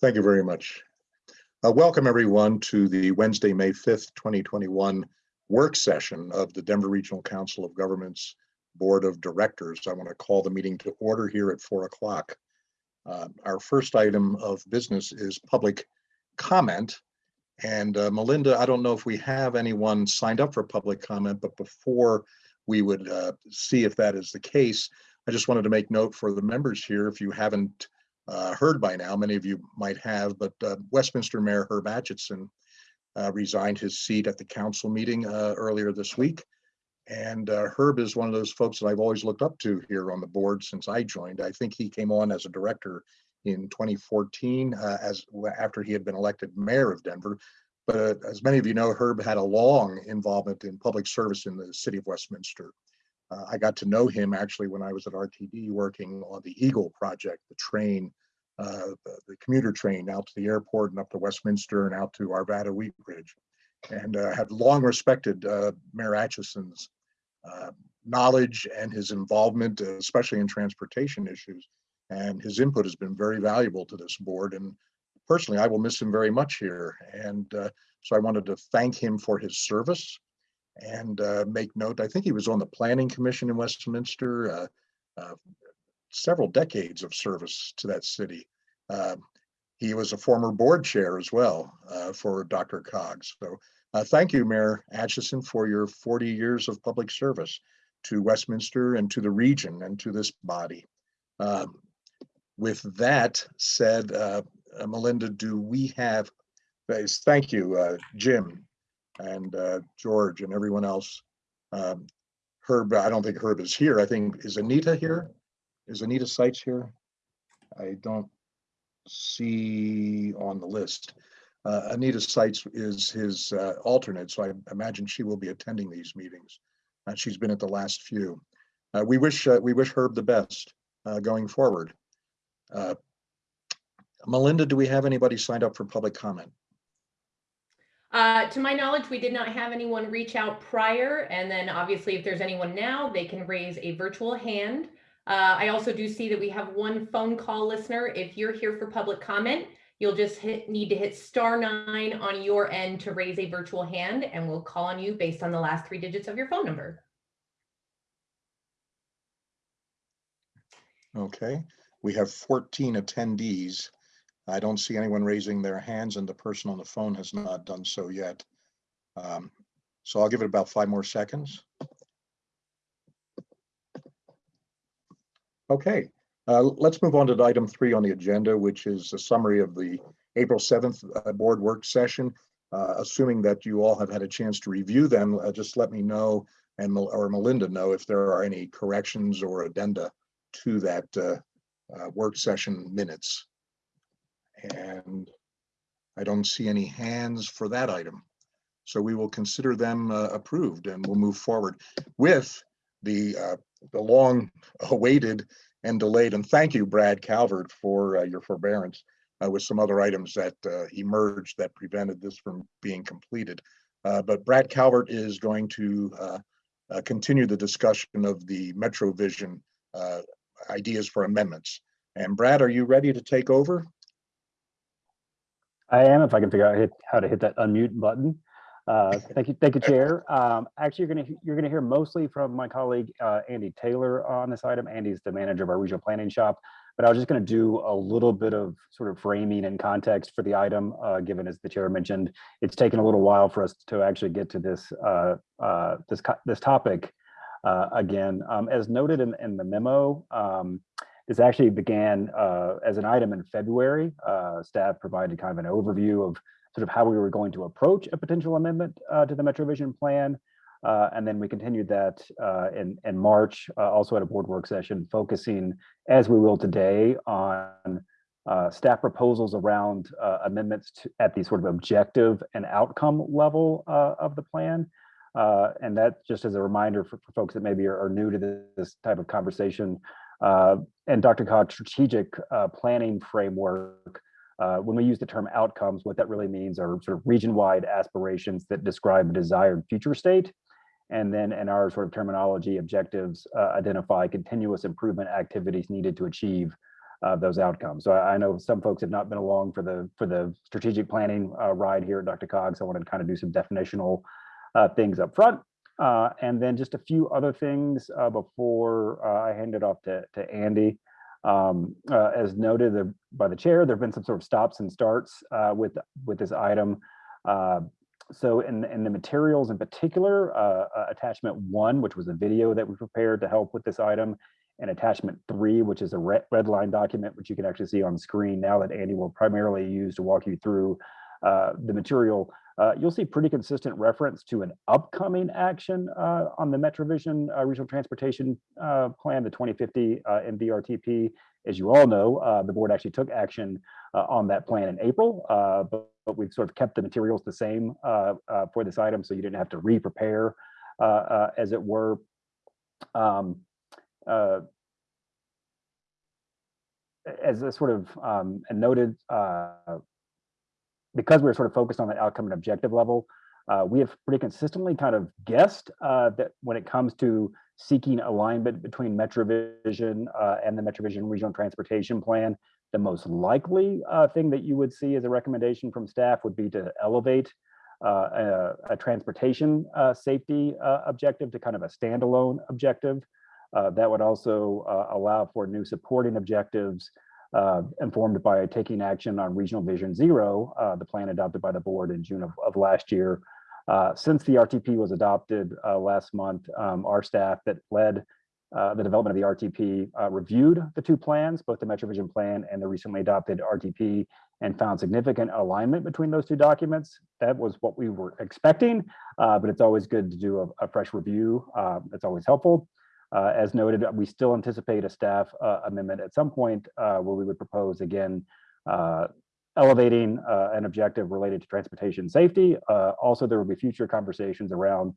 Thank you very much. Uh, welcome everyone to the Wednesday, May 5th, 2021 work session of the Denver Regional Council of Governments Board of Directors. I want to call the meeting to order here at four o'clock. Uh, our first item of business is public comment. And uh, Melinda, I don't know if we have anyone signed up for public comment, but before we would uh, see if that is the case, I just wanted to make note for the members here, if you haven't uh, heard by now, many of you might have, but uh, Westminster Mayor Herb Atchison uh, resigned his seat at the council meeting uh, earlier this week. And uh, Herb is one of those folks that I've always looked up to here on the board since I joined. I think he came on as a director in 2014 uh, as after he had been elected mayor of Denver. But as many of you know, Herb had a long involvement in public service in the city of Westminster. Uh, I got to know him actually when I was at RTD working on the Eagle project, the train, uh, the, the, commuter train out to the airport and up to Westminster and out to Arvada Wheat Ridge. And uh, have long respected uh, Mayor Atchison's uh, knowledge and his involvement, especially in transportation issues. And his input has been very valuable to this board. And personally, I will miss him very much here. And uh, so I wanted to thank him for his service and uh, make note. I think he was on the Planning Commission in Westminster, uh, uh, several decades of service to that city. Um, he was a former board chair as well uh, for Coggs. So uh, thank you, Mayor Atchison, for your 40 years of public service to Westminster and to the region and to this body. Um, with that said, uh, Melinda, do we have, thank you, Jim, and uh, George and everyone else. Um, Herb, I don't think Herb is here. I think, is Anita here? Is Anita Seitz here? I don't see on the list. Uh, Anita Seitz is his uh, alternate, so I imagine she will be attending these meetings. Uh, she's been at the last few. Uh, we wish uh, we wish Herb the best uh, going forward. Melinda, do we have anybody signed up for public comment? Uh, to my knowledge, we did not have anyone reach out prior. And then obviously, if there's anyone now, they can raise a virtual hand. Uh, I also do see that we have one phone call listener. If you're here for public comment, you'll just hit, need to hit star nine on your end to raise a virtual hand and we'll call on you based on the last three digits of your phone number. Okay, we have 14 attendees. I don't see anyone raising their hands and the person on the phone has not done so yet. Um, so I'll give it about five more seconds. Okay, uh, let's move on to item three on the agenda, which is a summary of the April 7th uh, board work session. Uh, assuming that you all have had a chance to review them, uh, just let me know and or Melinda know if there are any corrections or addenda to that uh, uh, work session minutes and I don't see any hands for that item. So we will consider them uh, approved and we'll move forward with the, uh, the long awaited and delayed. And thank you, Brad Calvert, for uh, your forbearance uh, with some other items that uh, emerged that prevented this from being completed. Uh, but Brad Calvert is going to continue the discussion of the MetroVision ideas for amendments. And Brad, are you ready to take over? I am, if I can figure out hit, how to hit that unmute button. Uh, thank you, thank you, Chair. Um, actually, you're going to you're going to hear mostly from my colleague uh, Andy Taylor on this item. Andy's the manager of our regional planning shop, but I was just going to do a little bit of sort of framing and context for the item, uh, given as the chair mentioned, it's taken a little while for us to actually get to this uh, uh, this this topic uh, again. Um, as noted in, in the memo. Um, this actually began uh, as an item in February. Uh, staff provided kind of an overview of sort of how we were going to approach a potential amendment uh, to the MetroVision plan. Uh, and then we continued that uh, in, in March, uh, also at a board work session, focusing, as we will today, on staff proposals around amendments to, at the sort of objective and outcome level of the plan. and that just as a reminder for, for folks that maybe are, are new to this, this type of conversation, uh, and DRCOG's strategic uh, planning framework, uh, when we use the term outcomes, what that really means are sort of region-wide aspirations that describe a desired future state. And then in our sort of terminology, objectives uh, identify continuous improvement activities needed to achieve uh, those outcomes. So I, I know some folks have not been along for the for the strategic planning uh, ride here at DRCOG. So I wanted to kind of do some definitional things up front. Uh, and then just a few other things uh, before uh, I hand it off to, to Andy. Um, uh, as noted by the chair, there have been some sort of stops and starts uh, with with this item. Uh, so in, in the materials in particular, attachment one, which was a video that we prepared to help with this item, and attachment three, which is a red, red line document, which you can actually see on screen now that Andy will primarily use to walk you through the material. Uh, you'll see pretty consistent reference to an upcoming action uh, on the MetroVision uh, Regional Transportation uh, Plan, the 2050 uh, MVRTP. As you all know, uh, the board actually took action uh, on that plan in April, but, but we've sort of kept the materials the same for this item, so you didn't have to re-prepare, as it were. Um, as a sort of um, noted, uh, because we're sort of focused on the outcome and objective level, uh, we have pretty consistently kind of guessed uh, that when it comes to seeking alignment between MetroVision uh, and the MetroVision Regional Transportation Plan, the most likely uh, thing that you would see as a recommendation from staff would be to elevate uh, a, a transportation uh, safety objective to kind of a standalone objective. that would also allow for new supporting objectives uh, informed by taking action on Regional Vision Zero, uh, the plan adopted by the board in June of, of last year. Uh, since the RTP was adopted uh, last month, um, our staff that led uh, the development of the RTP uh, reviewed the two plans, both the MetroVision plan and the recently adopted RTP, and found significant alignment between those two documents. That was what we were expecting, but it's always good to do a, a fresh review. that's always helpful. Uh, as noted, we still anticipate a staff uh, amendment at some point uh, where we would propose again uh, elevating uh, an objective related to transportation safety. Uh, also, there will be future conversations around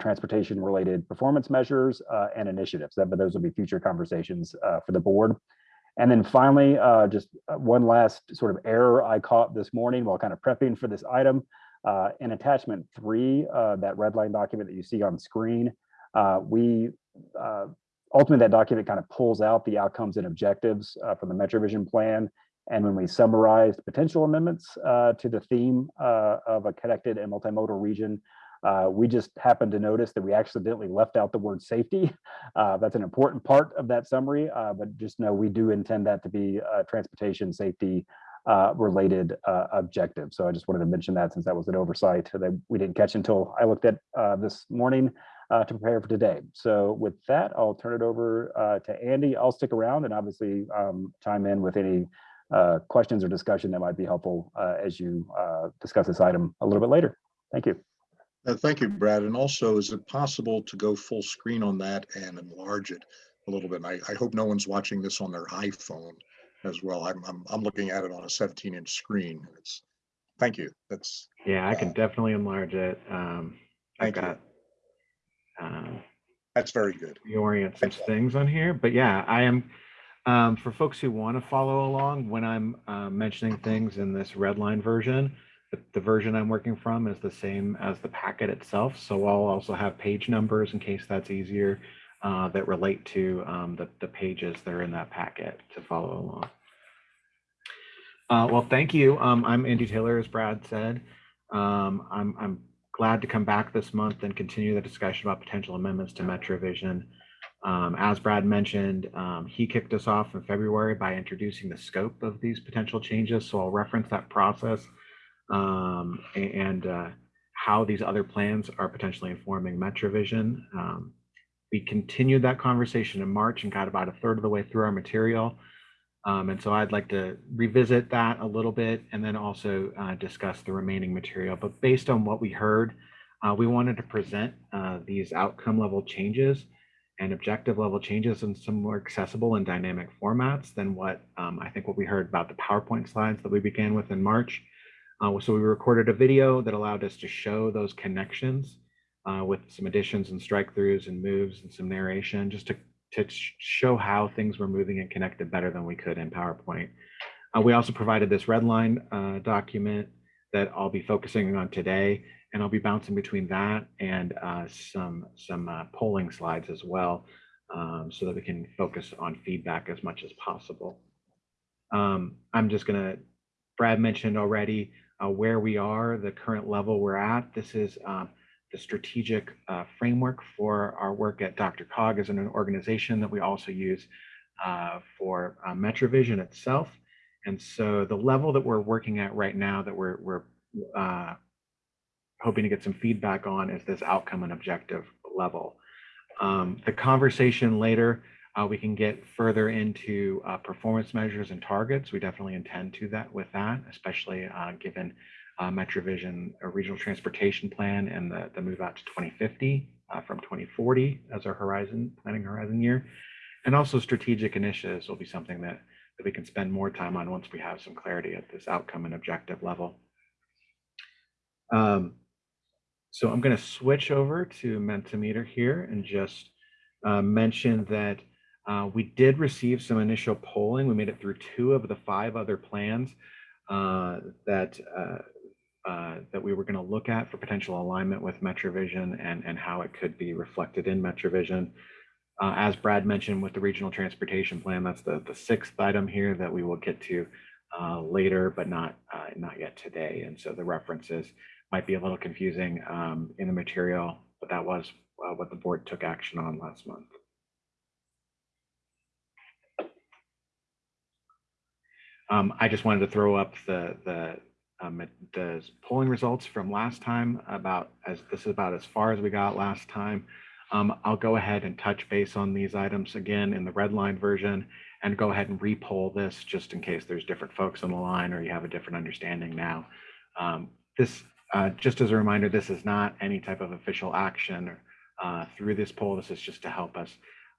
transportation related performance measures and initiatives. But those will be future conversations for the board. And then finally, just one last sort of error I caught this morning while kind of prepping for this item. in attachment three, that red line document that you see on screen, uh, we uh, ultimately that document kind of pulls out the outcomes and objectives uh, from the MetroVision plan. And when we summarized potential amendments uh, to the theme uh, of a connected and multimodal region, uh, we just happened to notice that we accidentally left out the word safety. that's an important part of that summary, but just know we do intend that to be a transportation safety uh, related uh, objective. So I just wanted to mention that since that was an oversight that we didn't catch until I looked at uh, this morning uh, to prepare for today. So with that, I'll turn it over uh, to Andy. I'll stick around and obviously um, chime in with any uh, questions or discussion that might be helpful uh, as you uh, discuss this item a little bit later. Thank you. Uh, Thank you, Brad. And also, is it possible to go full screen on that and enlarge it a little bit? And I, I hope no one's watching this on their iPhone as well. I'm, I'm, I'm looking at it on a 17 inch screen. It's, thank you. That's, Yeah, I can definitely enlarge it. Um, I've Thank you. Um, that's very good. reorient some things on here, but yeah, I am. Um, for folks who want to follow along, when I'm uh, mentioning things in this red line version, the, the version I'm working from is the same as the packet itself. So I'll also have page numbers in case that's easier uh, that relate to um, the, the pages that are in that packet to follow along. Uh, well, thank you. Um, I'm Andy Taylor, as Brad said. Um, I'm, I'm glad to come back this month and continue the discussion about potential amendments to MetroVision. Um, as Brad mentioned, um, he kicked us off in February by introducing the scope of these potential changes. So I'll reference that process um, and uh, how these other plans are potentially informing MetroVision. Um, we continued that conversation in March and got about a third of the way through our material. Um, and so I'd like to revisit that a little bit and then also uh, discuss the remaining material. But based on what we heard, uh, we wanted to present uh, these outcome level changes and objective level changes in some more accessible and dynamic formats than what um, I think what we heard about the PowerPoint slides that we began with in March. Uh, so we recorded a video that allowed us to show those connections uh, with some additions and strike throughs and moves and some narration just to to show how things were moving and connected better than we could in PowerPoint. Uh, we also provided this red line uh, document that I'll be focusing on today, and I'll be bouncing between that and uh, some, some uh, polling slides as well, um, so that we can focus on feedback as much as possible. Um, I'm just gonna, Brad mentioned already uh, where we are, the current level we're at. This is um, the strategic uh, framework for our work at DRCOG is an organization that we also use uh, for uh, MetroVision itself. And so the level that we're working at right now that we're, we're uh, hoping to get some feedback on is this outcome and objective level. Um, the conversation later, uh, we can get further into uh, performance measures and targets. We definitely intend to that with that, especially given uh, MetroVision a regional transportation plan and the, the move out to 2050 uh, from 2040 as our horizon planning horizon year. And also strategic initiatives will be something that, that we can spend more time on once we have some clarity at this outcome and objective level. Um, so I'm going to switch over to Mentimeter here and just uh, mention that uh, we did receive some initial polling. We made it through two of the five other plans uh, that uh, uh, that we were going to look at for potential alignment with MetroVision and and how it could be reflected in MetroVision. Uh, as Brad mentioned with the regional transportation plan, that's the the sixth item here that we will get to later, but not not yet today. And so the references might be a little confusing um, in the material, but that was uh, what the board took action on last month. Um, I just wanted to throw up the the um, the polling results from last time about as this is about as far as we got last time. Um, I'll go ahead and touch base on these items again in the red line version and go ahead and repoll this just in case there's different folks on the line or you have a different understanding now. Um, this uh, just as a reminder, this is not any type of official action uh, through this poll. This is just to help us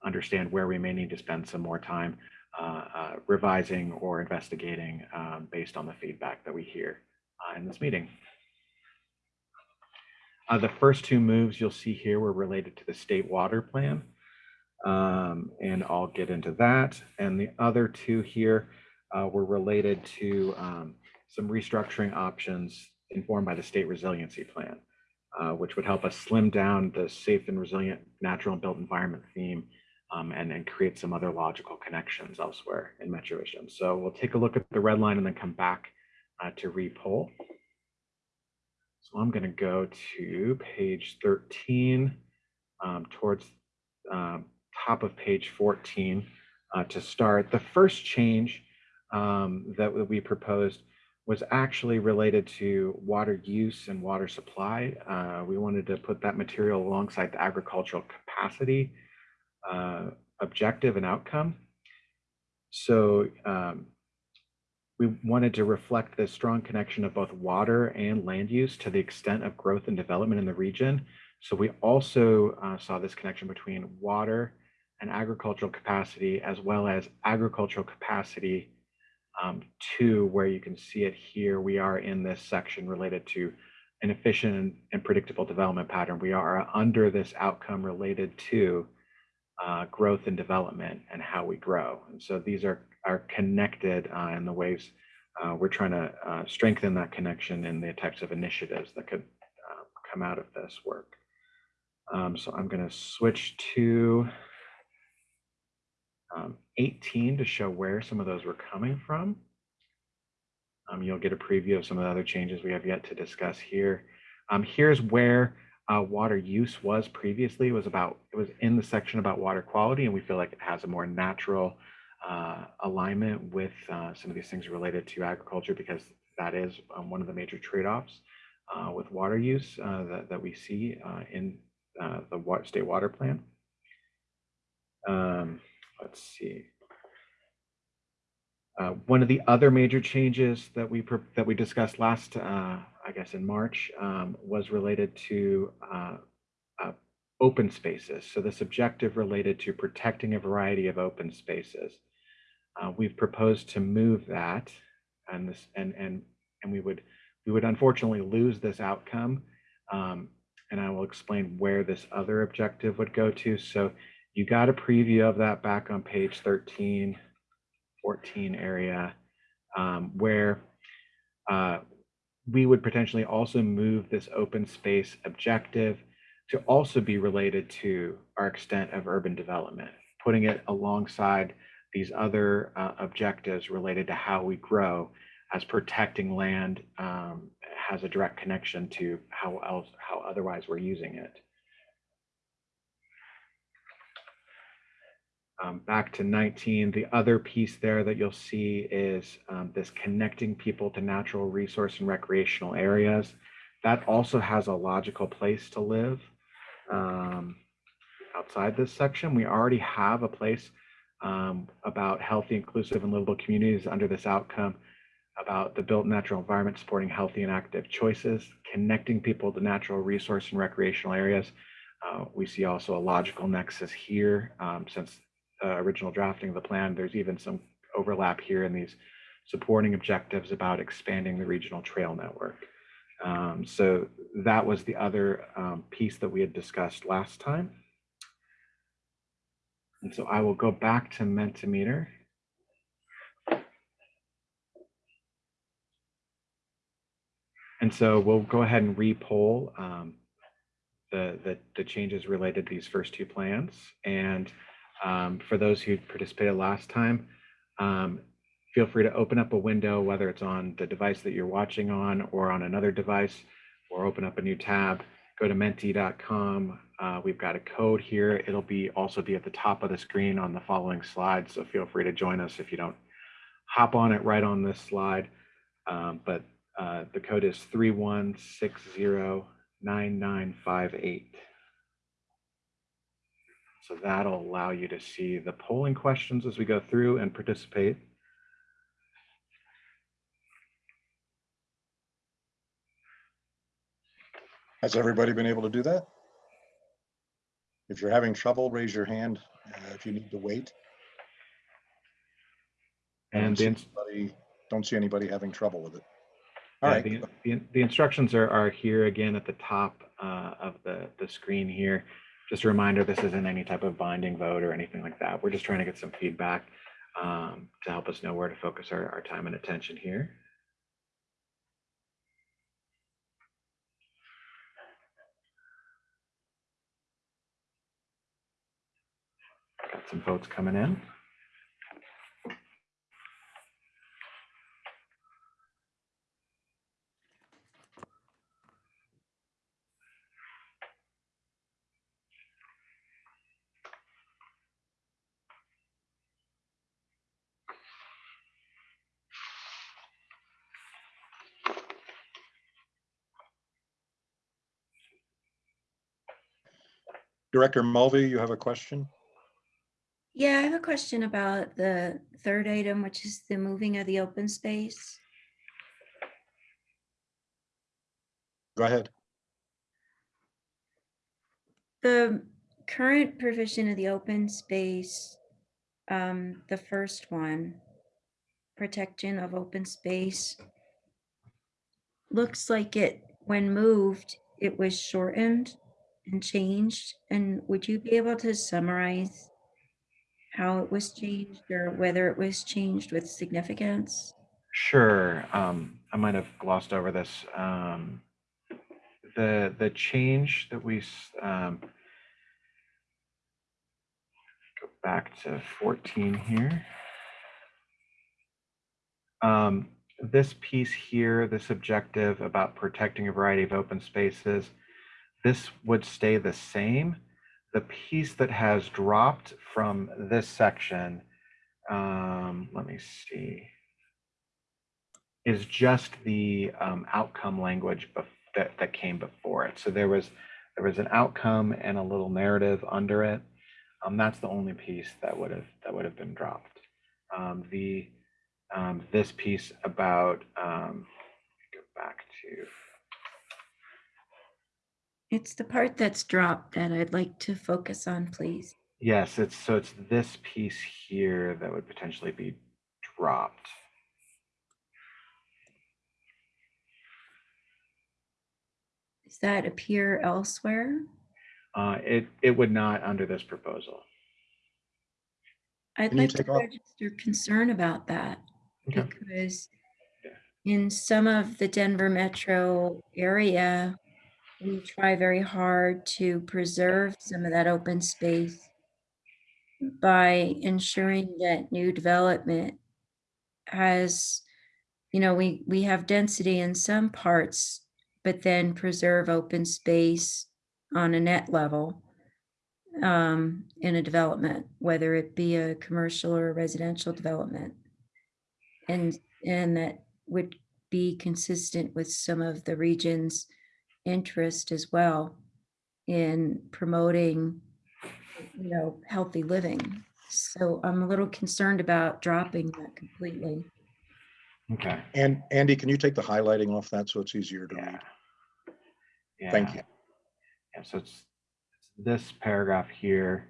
understand where we may need to spend some more time uh, uh revising or investigating um, based on the feedback that we hear uh, in this meeting. Uh, the first two moves you'll see here were related to the state water plan. Um, and I'll get into that. And the other two here were related to um, some restructuring options informed by the state resiliency plan, uh, which would help us slim down the safe and resilient natural and built environment theme um, and, and create some other logical connections elsewhere in MetroVision. So we'll take a look at the red line and then come back uh, to repoll. So I'm going to go to page 13 um, towards um, top of page 14 uh, to start. The first change um, that we proposed was actually related to water use and water supply. Uh, we wanted to put that material alongside the agricultural capacity uh, objective and outcome. So um, we wanted to reflect the strong connection of both water and land use to the extent of growth and development in the region. So we also uh, saw this connection between water and agricultural capacity as well as agricultural capacity um, two, where you can see it here, we are in this section related to an efficient and predictable development pattern. We are under this outcome related to uh, growth and development and how we grow. And so these are, are connected uh, in the ways uh, we're trying to uh, strengthen that connection in the types of initiatives that could uh, come out of this work. Um, so I'm going to switch to um, 18 to show where some of those were coming from. Um, you'll get a preview of some of the other changes we have yet to discuss here. Um, here's where uh, water use was previously. Was about it was in the section about water quality, and we feel like it has a more natural uh, alignment with uh, some of these things related to agriculture because that is um, one of the major trade-offs uh, with water use uh, that, that we see uh, in the state water plan. Um, let's see. One of the other major changes that we that we discussed last, I guess, in March, um, was related to uh, uh, open spaces. So this objective related to protecting a variety of open spaces. Uh, we've proposed to move that, and this and and and we would we would unfortunately lose this outcome. Um, and I will explain where this other objective would go to. So you got a preview of that back on page 13, 14 area, um, where uh, we would potentially also move this open space objective to also be related to our extent of urban development, putting it alongside these other uh, objectives related to how we grow as protecting land um, has a direct connection to how else, how otherwise we're using it. Um, back to 19, the other piece there that you'll see is um, this connecting people to natural resource and recreational areas. That also has a logical place to live. Um, outside this section, we already have a place um, about healthy, inclusive, and livable communities under this outcome, about the built natural environment supporting healthy and active choices, connecting people to natural resource and recreational areas. Uh, we see also a logical nexus here um, since uh, original drafting of the plan, there's even some overlap here in these supporting objectives about expanding the regional trail network. Um, so that was the other um, piece that we had discussed last time. And so I will go back to Mentimeter. And so we'll go ahead and re-poll um, the, the, the changes related to these first two plans. And um, for those who participated last time, um, feel free to open up a window, whether it's on the device that you're watching on or on another device, or open up a new tab, go to menti.com. Uh, we've got a code here. It'll be also be at the top of the screen on the following slide. So feel free to join us if you don't hop on it right on this slide. Um, but uh, the code is 31609958. So that'll allow you to see the polling questions as we go through and participate. Has everybody been able to do that? If you're having trouble, raise your hand uh, if you need to wait. I don't And see anybody- Don't see anybody having trouble with it. All yeah, right, the, the, the instructions are, are here again at the top uh, of the, the screen here. Just a reminder, this isn't any type of binding vote or anything like that. We're just trying to get some feedback um, to help us know where to focus our, our time and attention here. Got some votes coming in. Director Mulvey, you have a question? Yeah, I have a question about the third item, which is the moving of the open space. Go ahead. The current provision of the open space, um, the first one, protection of open space, looks like it, when moved, it was shortened and changed. And would you be able to summarize how it was changed or whether it was changed with significance? Sure. Um, I might have glossed over this. Um, the the change that we um, go back to 14 here. Um, this piece here, this objective about protecting a variety of open spaces, this would stay the same. The piece that has dropped from this section, um, let me see is just the um, outcome language that, that came before it. So there was there was an outcome and a little narrative under it. Um, that's the only piece that would have that would have been dropped. Um, the um, this piece about um, go back to It's the part that's dropped that I'd like to focus on, please. yes, it's so it's this piece here that would potentially be dropped. Does that appear elsewhere? Uh, it it would not under this proposal. I'd Can like to off- register concern about that Okay. because Yeah. in some of the Denver metro area, we try very hard to preserve some of that open space. by ensuring that new development has, you know, we, we have density in some parts, but then preserve open space on a net level um, in a development, whether it be a commercial or a residential development. And, and that would be consistent with some of the region's interest as well in promoting, you know, healthy living. So I'm a little concerned about dropping that completely. Okay. And Andy, can you take the highlighting off that so it's easier to read? Yeah. Thank you. Yeah, so it's it's this paragraph here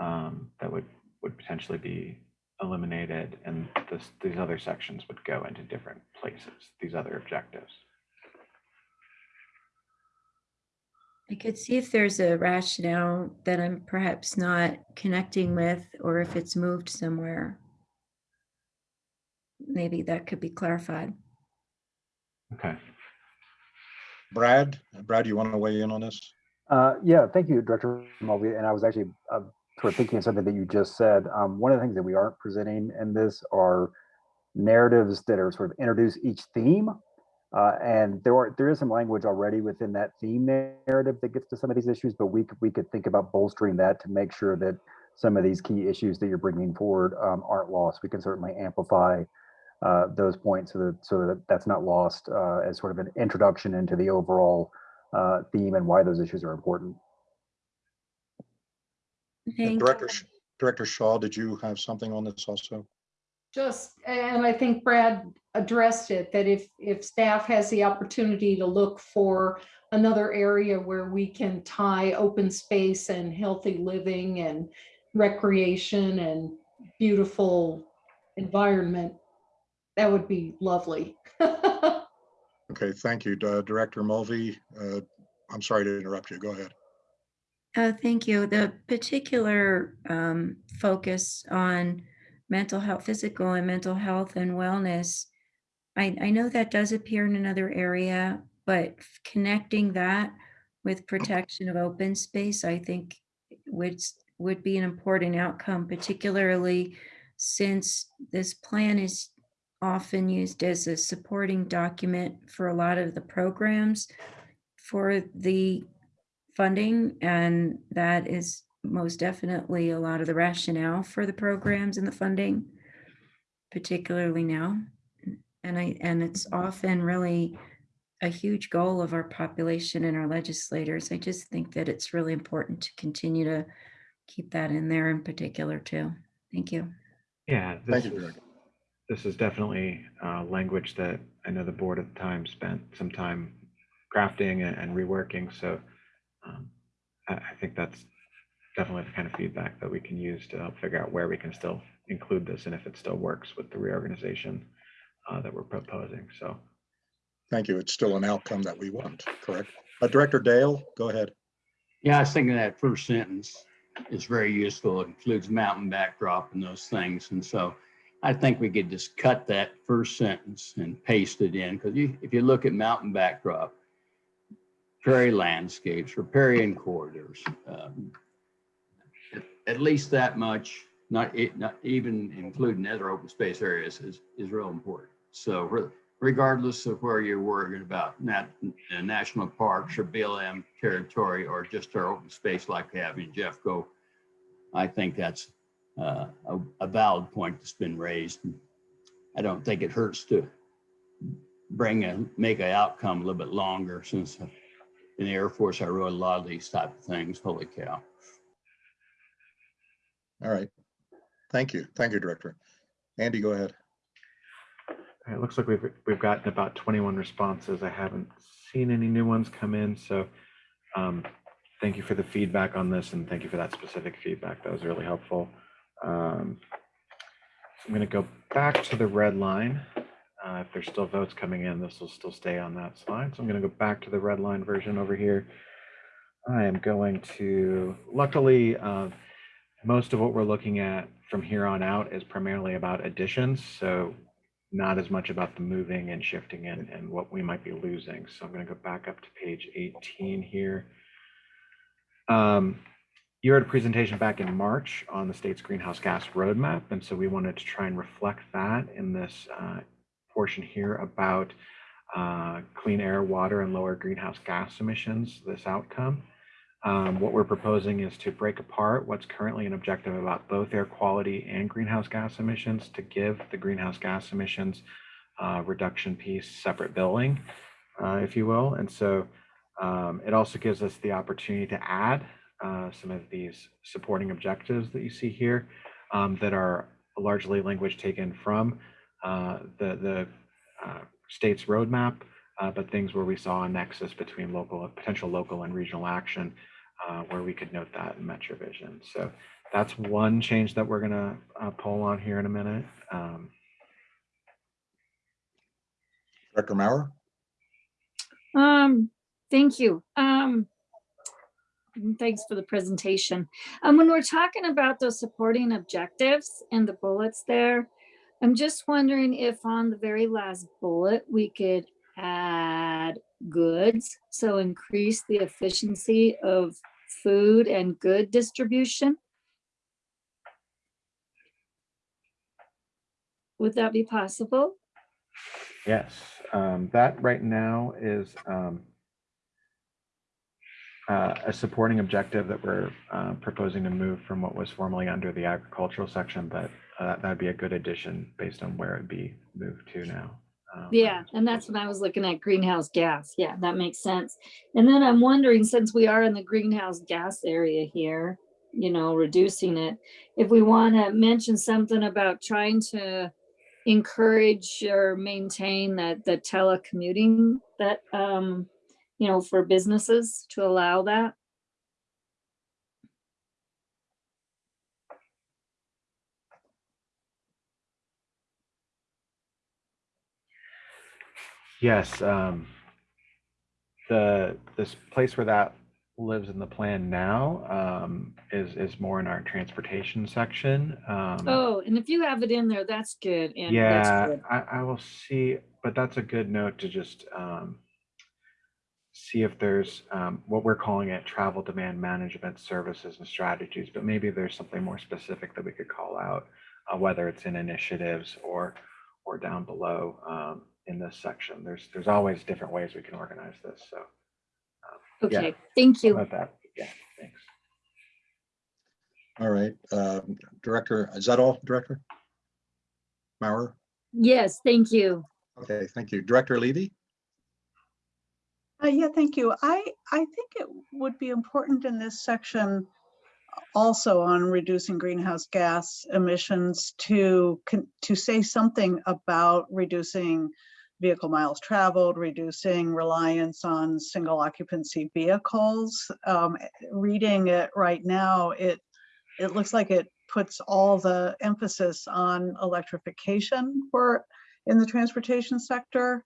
um, that would, would potentially be eliminated and this, these other sections would go into different places, these other objectives. I could see if there's a rationale that I'm perhaps not connecting with, or if it's moved somewhere. Maybe that could be clarified. Okay. Brad, Brad, you want to weigh in on this? Uh, yeah, thank you, Director Mulvey. And I was actually uh, sort of thinking of something that you just said. Um, one of the things that we aren't presenting in this are narratives that are sort of introduce each theme. Uh, and there are there is some language already within that theme narrative that gets to some of these issues, but we could we could think about bolstering that to make sure that some of these key issues that you're bringing forward um, aren't lost. We can certainly amplify uh, those points so that so that that's not lost uh, as sort of an introduction into the overall uh, theme and why those issues are important. Director, Director Shaw, did you have something on this also? Just, and I think Brad addressed it, that if, if staff has the opportunity to look for another area where we can tie open space and healthy living and recreation and beautiful environment, that would be lovely. Okay, thank you. Uh, Director Mulvey, uh, I'm sorry to interrupt you. Go ahead. Oh, thank you. The particular um, focus on mental health, physical and mental health and wellness, I, I know that does appear in another area, but connecting that with protection of open space, I think would, would be an important outcome, particularly since this plan is often used as a supporting document for a lot of the programs for the funding, and that is most definitely a lot of the rationale for the programs and the funding, particularly now. And I, and it's often really a huge goal of our population and our legislators. I just think that it's really important to continue to keep that in there in particular too. Thank you. Yeah, Thank this you, is, this is definitely uh, language that I know the board at the time spent some time crafting and- and reworking. So um, I, I think that's definitely the kind of feedback that we can use to help figure out where we can still include this and if it still works with the reorganization uh, that we're proposing. So Thank you. It's still an outcome that we want, correct? Uh, Director Dale, go ahead. Yeah, I was thinking that first sentence is very useful. It includes mountain backdrop and those things. And so I think we could just cut that first sentence and paste it in because you, if you look at mountain backdrop, prairie landscapes, riparian corridors, um, at- at least that much, not, it, not even including other open space areas is, is real important. So re- regardless of where you're worried about nat, uh, national parks or BLM territory or just our open space like we have in Jeffco, I think that's uh, a, a valid point that's been raised. I don't think it hurts to bring a, make an outcome a little bit longer since in the Air Force, I wrote a lot of these type of things. Holy cow. All right. Thank you. Thank you, Director. Andy, go ahead. It looks like we've, we've gotten about 21 responses. I haven't seen any new ones come in. So um, thank you for the feedback on this and thank you for that specific feedback. That was really helpful. Um, I'm going to go back to the red line. Uh, if there's still votes coming in, this will still stay on that slide. So I'm going to go back to the red line version over here. I am going to, luckily, uh, most of what we're looking at from here on out is primarily about additions. So not as much about the moving and shifting and, and what we might be losing. So I'm going to go back up to page 18 here. Um, you had a presentation back in March on the state's greenhouse gas roadmap, and so we wanted to try and reflect that in this uh, portion here about uh, clean air, water, and lower greenhouse gas emissions, this outcome. Um, what we're proposing is to break apart what's currently an objective about both air quality and greenhouse gas emissions to give the greenhouse gas emissions uh, reduction piece separate billing, uh, if you will. And so um, it also gives us the opportunity to add uh, some of these supporting objectives that you see here um, that are largely language taken from uh, the, the uh, state's roadmap, uh, but things where we saw a nexus between local, potential local and regional action, uh, where we could note that in MetroVision. So that's one change that we're gonna uh, poll on here in a minute. Um, Director Maurer? Um, thank you. Um, thanks for the presentation. Um, when we're talking about those supporting objectives and the bullets there, I'm just wondering if on the very last bullet, we could add goods. So increase the efficiency of food and good distribution. Would that be possible? Yes, um, that right now is um, uh, a supporting objective that we're uh, proposing to move from what was formerly under the agricultural section, but uh, that'd be a good addition based on where it'd be moved to now. Um, Yeah, and that's when I was looking at greenhouse gas. Yeah, that makes sense. And then I'm wondering, since we are in the greenhouse gas area here, you know, reducing it, if we want to mention something about trying to encourage or maintain that the telecommuting that, um, you know, for businesses to allow that. Yes, um, the, this place where that lives in the plan now, um, is, is more in our transportation section. Um, Oh, and if you have it in there, that's good. And that's Yeah, good. I, I will see, but that's a good note to just, um, see if there's, um, what we're calling it travel demand management services and strategies, but maybe there's something more specific that we could call out, uh, whether it's in initiatives or, or down below, um, in this section. There's, there's always different ways we can organize this, so. yeah. Okay, thank how you. About that, yeah, thanks. All right, um, Director, is that all, Director? Maurer? Yes, thank you. Okay, thank you. Director Levy? Uh, yeah, thank you. I, I think it would be important in this section also on reducing greenhouse gas emissions to, to say something about reducing vehicle miles traveled, reducing reliance on single occupancy vehicles. Um, reading it right now, it, it looks like it puts all the emphasis on electrification for, in the transportation sector.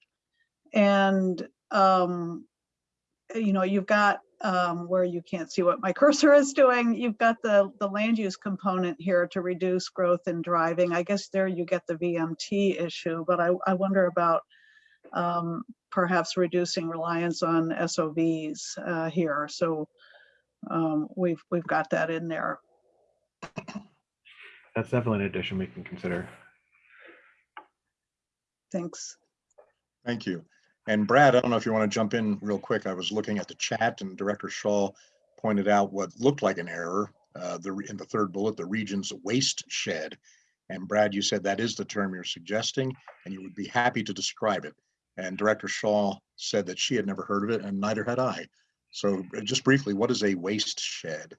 And um, you know, you've got um, where you can't see what my cursor is doing. You've got the the land use component here to reduce growth in driving. I guess there you get the VMT issue, but I, I wonder about um, perhaps reducing reliance on SOVs uh, here. So um, we've we've got that in there. That's definitely an addition we can consider. Thanks. Thank you. And Brad, I don't know if you want to jump in real quick. I was looking at the chat and Director Shaw pointed out what looked like an error, uh, the, in the third bullet, the region's waste shed. And Brad, you said that is the term you're suggesting, and you would be happy to describe it. And Director Shaw said that she had never heard of it, and neither had I. So uh, just briefly, what is a waste shed?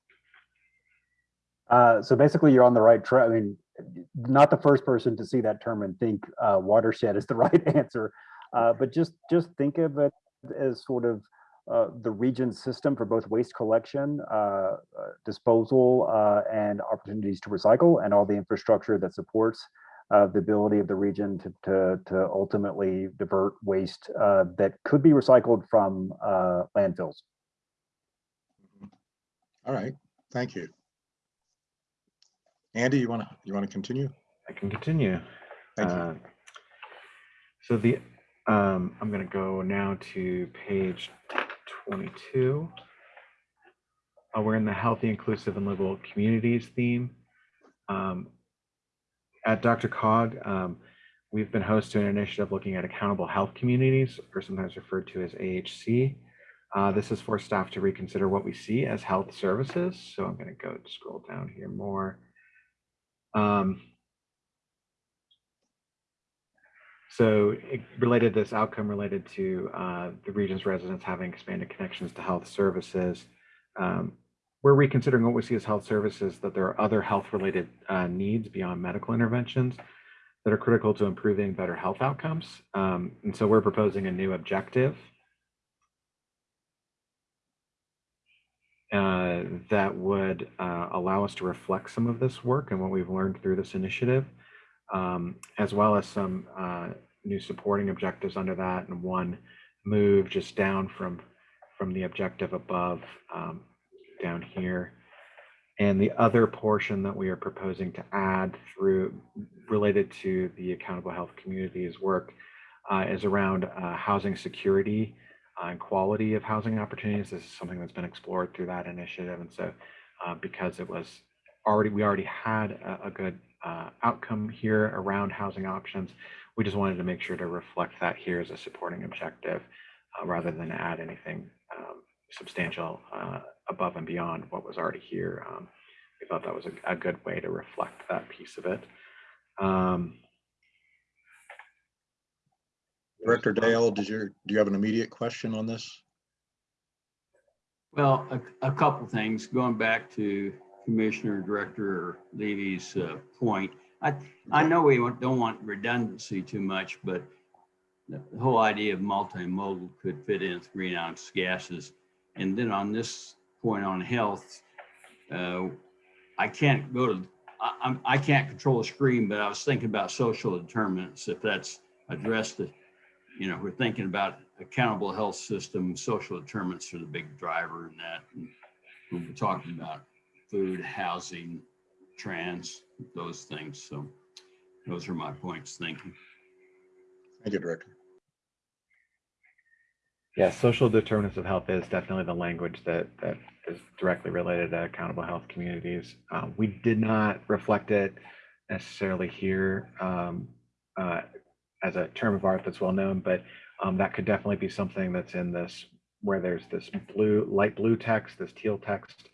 Uh, so basically, you're on the right track. I mean, not the first person to see that term and think uh, watershed is the right answer, uh, but just just think of it as sort of uh, the region's system for both waste collection, uh, uh, disposal, uh, and opportunities to recycle, and all the infrastructure that supports uh, the ability of the region to to, to ultimately divert waste uh, that could be recycled from uh, landfills. All right, thank you. Andy, you want to, you want to continue? I can continue. Thank you. Uh, So the, um, I'm gonna go now to page twenty-two. Uh, we're in the healthy, inclusive, and livable communities theme. Um, at DRCOG, um, we've been host to an initiative looking at accountable health communities, or sometimes referred to as AHC. Uh, this is for staff to reconsider what we see as health services. So I'm going to go scroll down here more. Um, so it related this outcome related to uh, the region's residents having expanded connections to health services. Um, we're reconsidering what we see as health services, that there are other health related uh, needs beyond medical interventions that are critical to improving better health outcomes. Um, and so we're proposing a new objective uh, that would uh, allow us to reflect some of this work and what we've learned through this initiative, um, as well as some uh, new supporting objectives under that, and one move just down from from the objective above um, down here. And the other portion that we are proposing to add through related to the accountable health communities work uh, is around uh, housing security uh, and quality of housing opportunities. This is something that's been explored through that initiative. And so uh, because it was already, we already had a, a good uh, outcome here around housing options, we just wanted to make sure to reflect that here as a supporting objective uh, rather than add anything um, substantial above and beyond what was already here. Um, we thought that was a, a, good way to reflect that piece of it. Um, Director Dale, did you, do you have an immediate question on this? Well, a, a couple things, going back to Commissioner Director Levy's uh, point. I, I know we don't want redundancy too much, but the whole idea of multimodal could fit in with greenhouse gases. And then on this point on health, uh, I can't go to, I, I'm, I can't control the screen, but I was thinking about social determinants, if that's addressed, you know, we're thinking about accountable health system, social determinants are the big driver in that. And we're talking about food, housing, trans, those things. So those are my points. Thank you. Thank you, Director. Yeah, social determinants of health is definitely the language that that is directly related to accountable health communities. Um, we did not reflect it necessarily here um, uh, as a term of art that's well known, but um, that could definitely be something that's in this where there's this blue, light blue text, this teal text,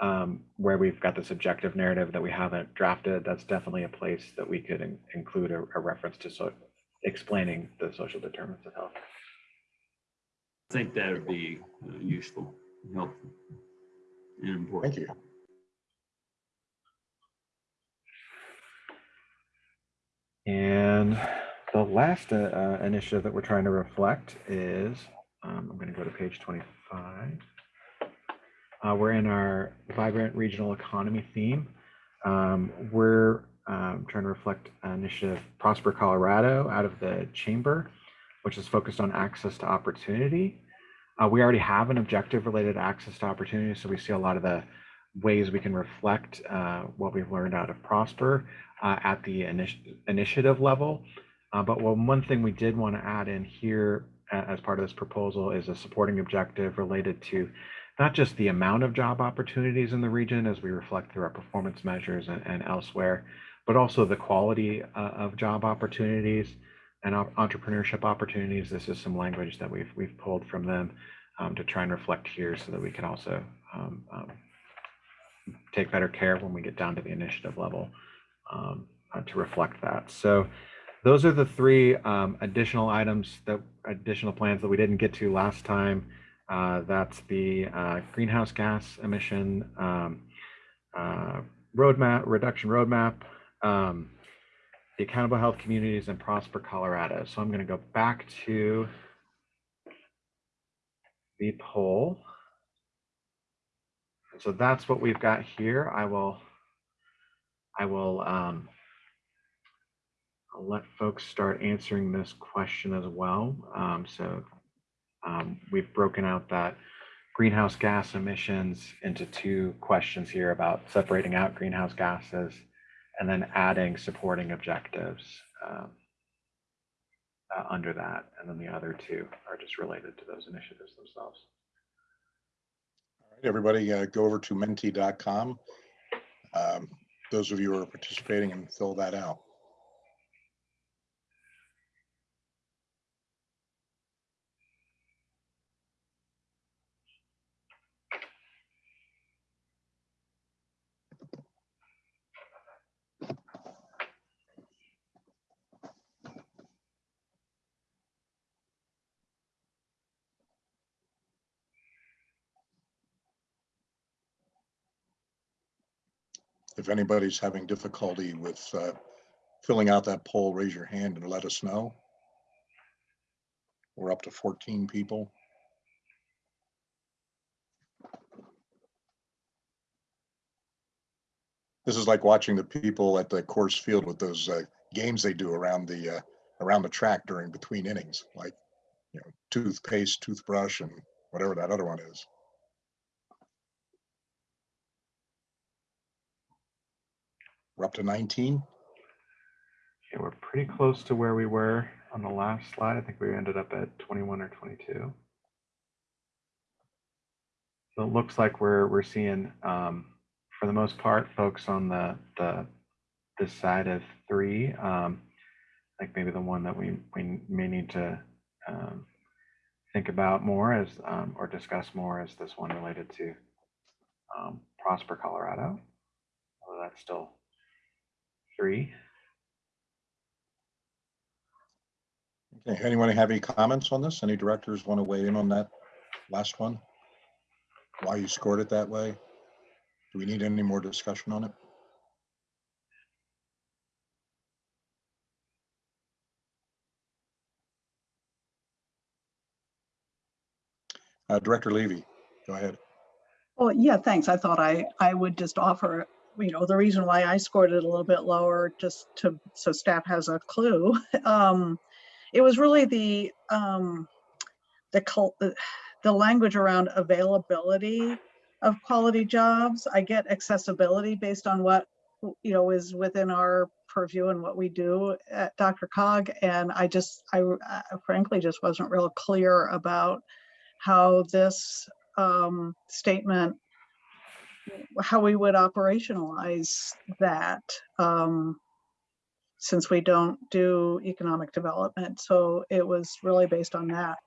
um, where we've got this objective narrative that we haven't drafted. That's definitely a place that we could in include a, a reference to so explaining the social determinants of health. Think that would be uh, useful, helpful, and important. Thank you. And the last uh, uh, initiative that we're trying to reflect is, um, I'm going to go to page 25. Uh, we're in our vibrant regional economy theme. Um, we're um, trying to reflect an initiative Prosper Colorado out of the chamber, which is focused on access to opportunity. Uh, we already have an objective related access to opportunity, so we see a lot of the ways we can reflect uh, what we've learned out of Prosper uh, at the initi initiative level. Uh, but one, one thing we did want to add in here as part of this proposal is a supporting objective related to not just the amount of job opportunities in the region as we reflect through our performance measures and, and elsewhere, but also the quality uh, of job opportunities and entrepreneurship opportunities. This is some language that we've we've pulled from them um, to try and reflect here so that we can also um, um, take better care when we get down to the initiative level um, uh, to reflect that. So those are the three um, additional items that additional plans that we didn't get to last time. Uh, that's the uh, greenhouse gas emission um, uh, roadmap, reduction roadmap, the accountable health communities and Prosper Colorado. So I'm going to go back to the poll. So that's what we've got here. I will, I will, um, I'll let folks start answering this question as well. Um, so um, we've broken out that greenhouse gas emissions into two questions here about separating out greenhouse gases and then adding supporting objectives um, uh, under that. And then the other two are just related to those initiatives themselves. All right, everybody uh, go over to menti.com. Um, Those of you who are participating and fill that out. If anybody's having difficulty with uh, filling out that poll, raise your hand and let us know. We're up to 14 people. This is like watching the people at the Coors Field with those uh, games they do around the, uh, around the track during between innings, like, you know, toothpaste, toothbrush, and whatever that other one is. We're up to 19. Okay, we're pretty close to where we were on the last slide. I think we ended up at 21 or 22. So it looks like we're we're seeing, um, for the most part, folks on the the this side of three. Um, like maybe the one that we we may need to um, think about more as um, or discuss more is this one related to um, Prosper, Colorado. Although that's still three. Okay, anyone have any comments on this? Any directors want to weigh in on that last one? Why you scored it that way? Do we need any more discussion on it? Uh, Director Levy, go ahead. Well, yeah, thanks. I thought I, I would just offer, you know, the reason why I scored it a little bit lower, just to, so staff has a clue. Um, it was really the, um, the, the- language around availability of quality jobs. I get accessibility based on what, you know, is within our purview and what we do at DRCOG. And I just, I uh, frankly just wasn't real clear about how this um, statement, how we would operationalize that, um, since we don't do economic development. So it was really based on that.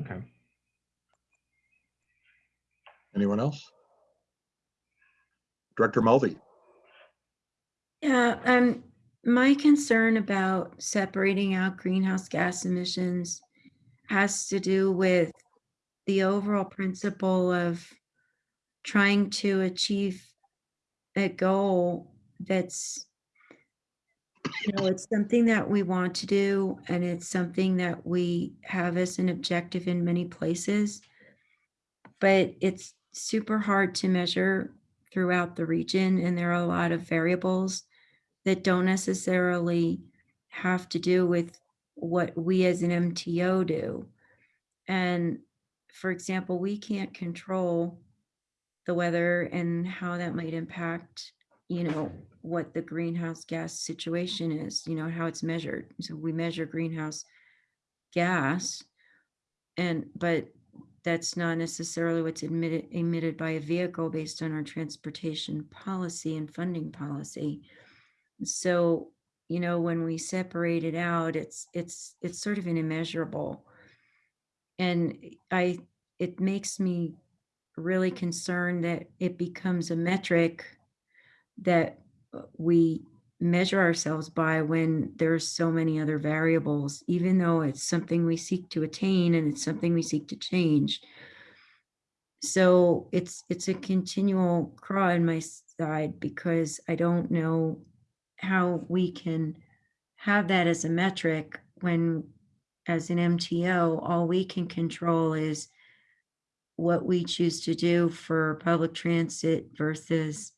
Okay. Anyone else? Director Mulvey, Yeah, um, my concern about separating out greenhouse gas emissions has to do with the overall principle of trying to achieve a goal that's you know, it's something that we want to do and it's something that we have as an objective in many places. But it's super hard to measure throughout the region and there are a lot of variables that don't necessarily have to do with what we as an MTO do. And for example, we can't control the weather and how that might impact, you know, what the greenhouse gas situation is, you know, how it's measured. So we measure greenhouse gas and, but that's not necessarily what's emitted, emitted by a vehicle based on our transportation policy and funding policy. So, you know, when we separate it out, it's, it's, it's sort of an immeasurable. And I, it makes me really concerned that it becomes a metric that uh, we measure ourselves by when there's so many other variables, even though it's something we seek to attain and it's something we seek to change. So it's it's a continual craw in my side because I don't know how we can have that as a metric when as an MTO, all we can control is what we choose to do for public transit versus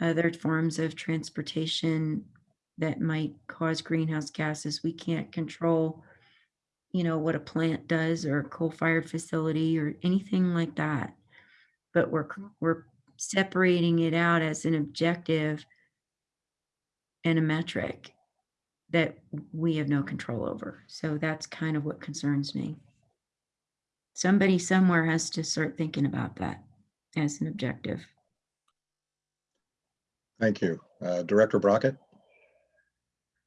other forms of transportation that might cause greenhouse gases. We can't control, you know, what a plant does or a coal-fired facility or anything like that. But we're, we're separating it out as an objective and a metric that we have no control over. So that's kind of what concerns me. Somebody somewhere has to start thinking about that as an objective. Thank you. Uh, Director Brockett?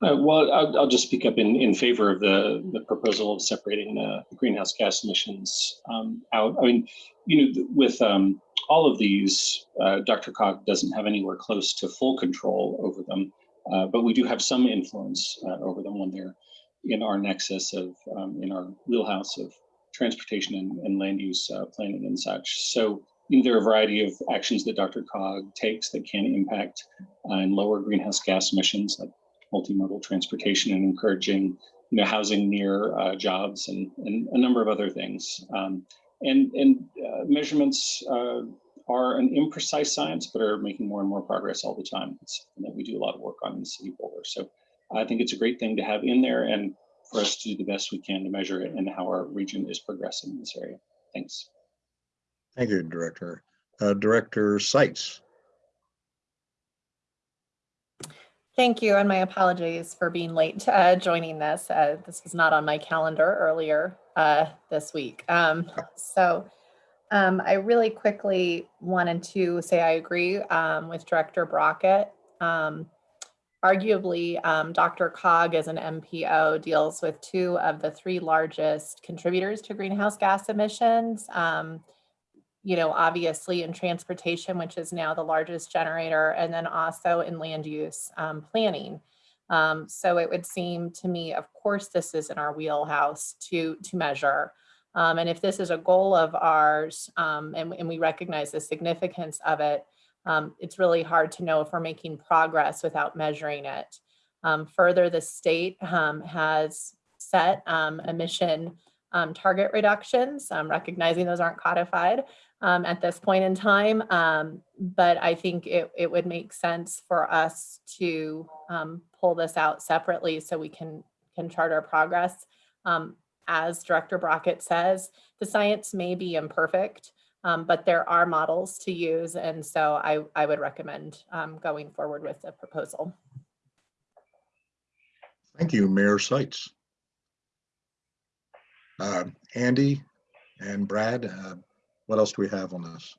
Uh, well, I'll, I'll just speak up in, in favor of the, the proposal of separating uh, the greenhouse gas emissions um, out. I mean, you know, with um, all of these, uh, DRCOG doesn't have anywhere close to full control over them, uh, but we do have some influence uh, over them when they're in our nexus of, um, in our wheelhouse of transportation and, and land use uh, planning and such. So you know, there are a variety of actions that DRCOG takes that can impact uh, and lower greenhouse gas emissions, like multimodal transportation and encouraging you know housing near uh, jobs and, and a number of other things um, and and uh, measurements uh, are an imprecise science but are making more and more progress all the time it's something that we do a lot of work on in city boulder so i think it's a great thing to have in there and for us to do the best we can to measure it and how our region is progressing in this area thanks Thank you, Director. Uh, Director Sites? Thank you, and my apologies for being late uh, joining this. Uh, this was not on my calendar earlier uh, this week. Um, so um, I really quickly wanted to say I agree um, with Director Brockett. Um, arguably, um, DRCOG as an MPO deals with two of the three largest contributors to greenhouse gas emissions. Um, you know, obviously in transportation, which is now the largest generator, and then also in land use um, planning. Um, so it would seem to me, of course, this is in our wheelhouse to, to measure. Um, and if this is a goal of ours um, and, and we recognize the significance of it, um, it's really hard to know if we're making progress without measuring it. Um, further, the state has set emission target reductions, recognizing those aren't codified, um, at this point in time. Um, but I think it, it would make sense for us to um, pull this out separately so we can, can chart our progress. Um, as Director Brockett says, the science may be imperfect, um, but there are models to use. And so I, I would recommend um, going forward with the proposal. Thank you, Mayor Sites. Uh, Andy and Brad, uh, what else do we have on this?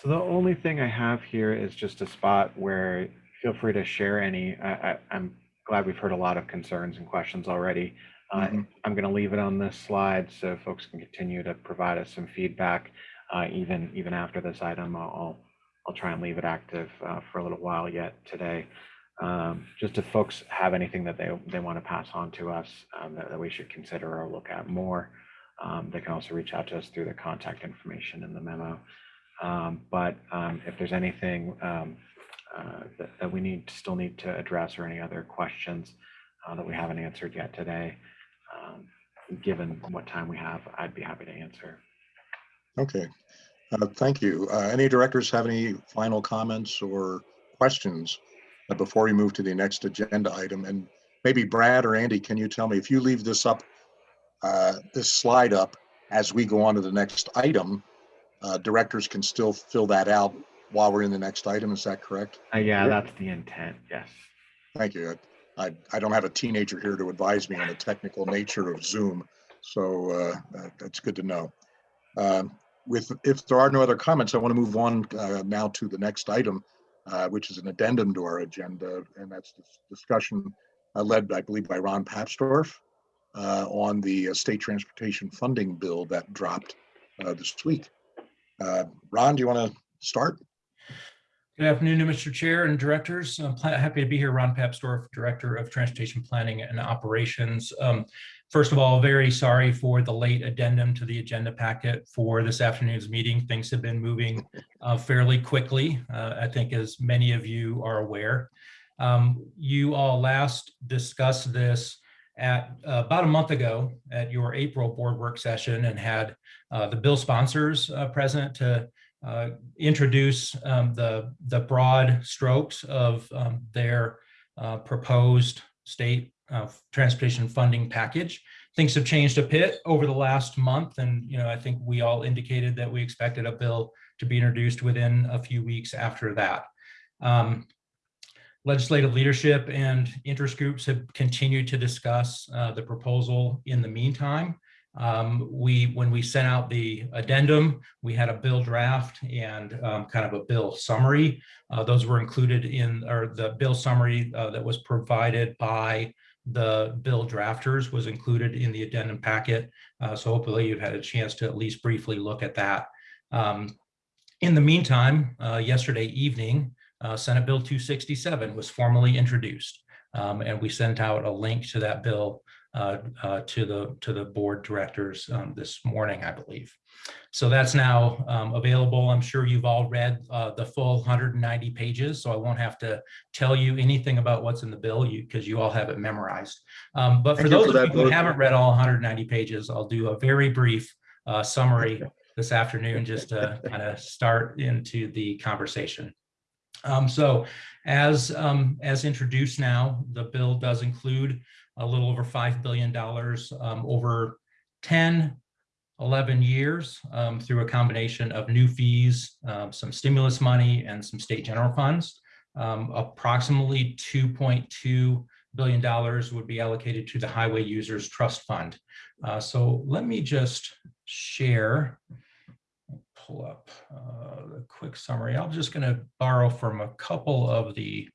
So the only thing I have here is just a spot where feel free to share any. I, am glad we've heard a lot of concerns and questions already. Uh, Mhm. I'm going to leave it on this slide so folks can continue to provide us some feedback uh, even even after this item. I'll I'll try and leave it active uh, for a little while yet today. Um, just if folks have anything that they they want to pass on to us um, that, that we should consider or look at more. Um, they can also reach out to us through the contact information in the memo. Um, but um, if there's anything um, uh, that, that, we need still need to address or any other questions uh, that we haven't answered yet today, given what time we have, I'd be happy to answer. Okay, uh, thank you. Uh, any directors have any final comments or questions uh, before we move to the next agenda item? And maybe Brad or Andy, can you tell me if you leave this up uh, this slide up as we go on to the next item. Uh, directors can still fill that out while we're in the next item. Is that correct? Uh, yeah, that's the intent. Yes. Thank you. I, I don't have a teenager here to advise me on the technical nature of Zoom, so uh, that's good to know. Um, with if there are no other comments, I want to move on uh, now to the next item, uh, which is an addendum to our agenda, and that's this discussion uh, led, I believe, by Ron Papsdorf uh, on the uh, state transportation funding bill that dropped uh, this week. Ron, do you want to start? Good afternoon, Mr. Chair and directors. I'm happy to be here. Ron Papsdorf, Director of Transportation Planning and Operations. Um, first of all, very sorry for the late addendum to the agenda packet for this afternoon's meeting. Things have been moving uh, fairly quickly, uh, I think as many of you are aware. Um, you all last discussed this at uh, about a month ago at your April board work session and had uh, the bill sponsors uh, present to uh, introduce um, the, the broad strokes of um, their proposed state uh, transportation funding package. Things have changed a bit over the last month and you know I think we all indicated that we expected a bill to be introduced within a few weeks after that. Um, legislative leadership and interest groups have continued to discuss uh, the proposal in the meantime. Um, we, when we sent out the addendum, we had a bill draft and um, kind of a bill summary. Uh, those were included in, or the bill summary uh, that was provided by the bill drafters was included in the addendum packet. Uh, so hopefully you've had a chance to at least briefly look at that. Um, in the meantime, uh, yesterday evening, uh, Senate Bill 267 was formally introduced. Um, and we sent out a link to that bill uh, uh, to the to the board directors um, this morning, I believe. So that's now um, available. I'm sure you've all read uh, the full 190 pages, so I won't have to tell you anything about what's in the bill because you all have it memorized. Um, but for Thank those for of you who haven't read all 190 pages, I'll do a very brief uh, summary this afternoon just to kind of start into the conversation. Um, so as, um, as introduced now, the bill does include a little over $5 billion um, over 10, 11 years um, through a combination of new fees, um, some stimulus money and some state general funds. Um, approximately $2.2 billion would be allocated to the Highway Users Trust Fund. Uh, so let me just share pull up uh, a quick summary. I'm just going to borrow from a couple of the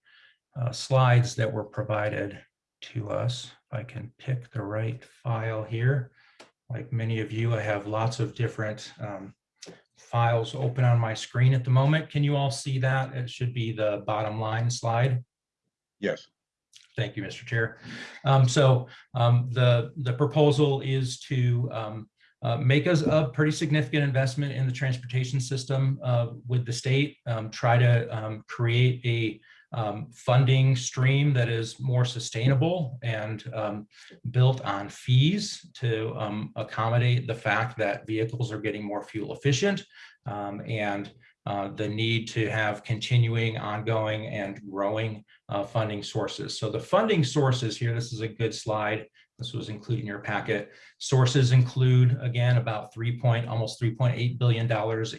uh, slides that were provided to us. I can pick the right file here. Like many of you, I have lots of different um, files open on my screen at the moment. Can you all see that? It should be the bottom line slide. Yes. Thank you, Mr. Chair. Um, so um, the, the proposal is to um, uh, make us a pretty significant investment in the transportation system uh, with the state, um, try to um, create a um, funding stream that is more sustainable and um, built on fees to um, accommodate the fact that vehicles are getting more fuel efficient um, and uh, the need to have continuing, ongoing, and growing uh, funding sources. So the funding sources here, this is a good slide. This was included in your packet. Sources include, again, about 3 point, almost $3.8 billion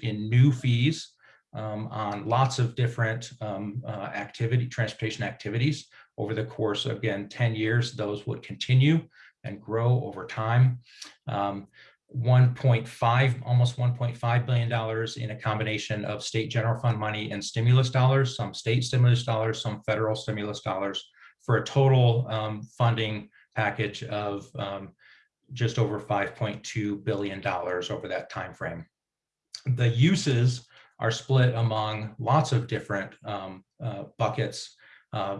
in new fees um, on lots of different um, uh, activity, transportation activities over the course, again, 10 years, those would continue and grow over time. Um, 1.5, almost 1.5 billion dollars in a combination of state general fund money and stimulus dollars, some state stimulus dollars, some federal stimulus dollars, for a total um, funding package of um, just over 5.2 billion dollars over that time frame. The uses are split among lots of different um, uh, buckets. Uh,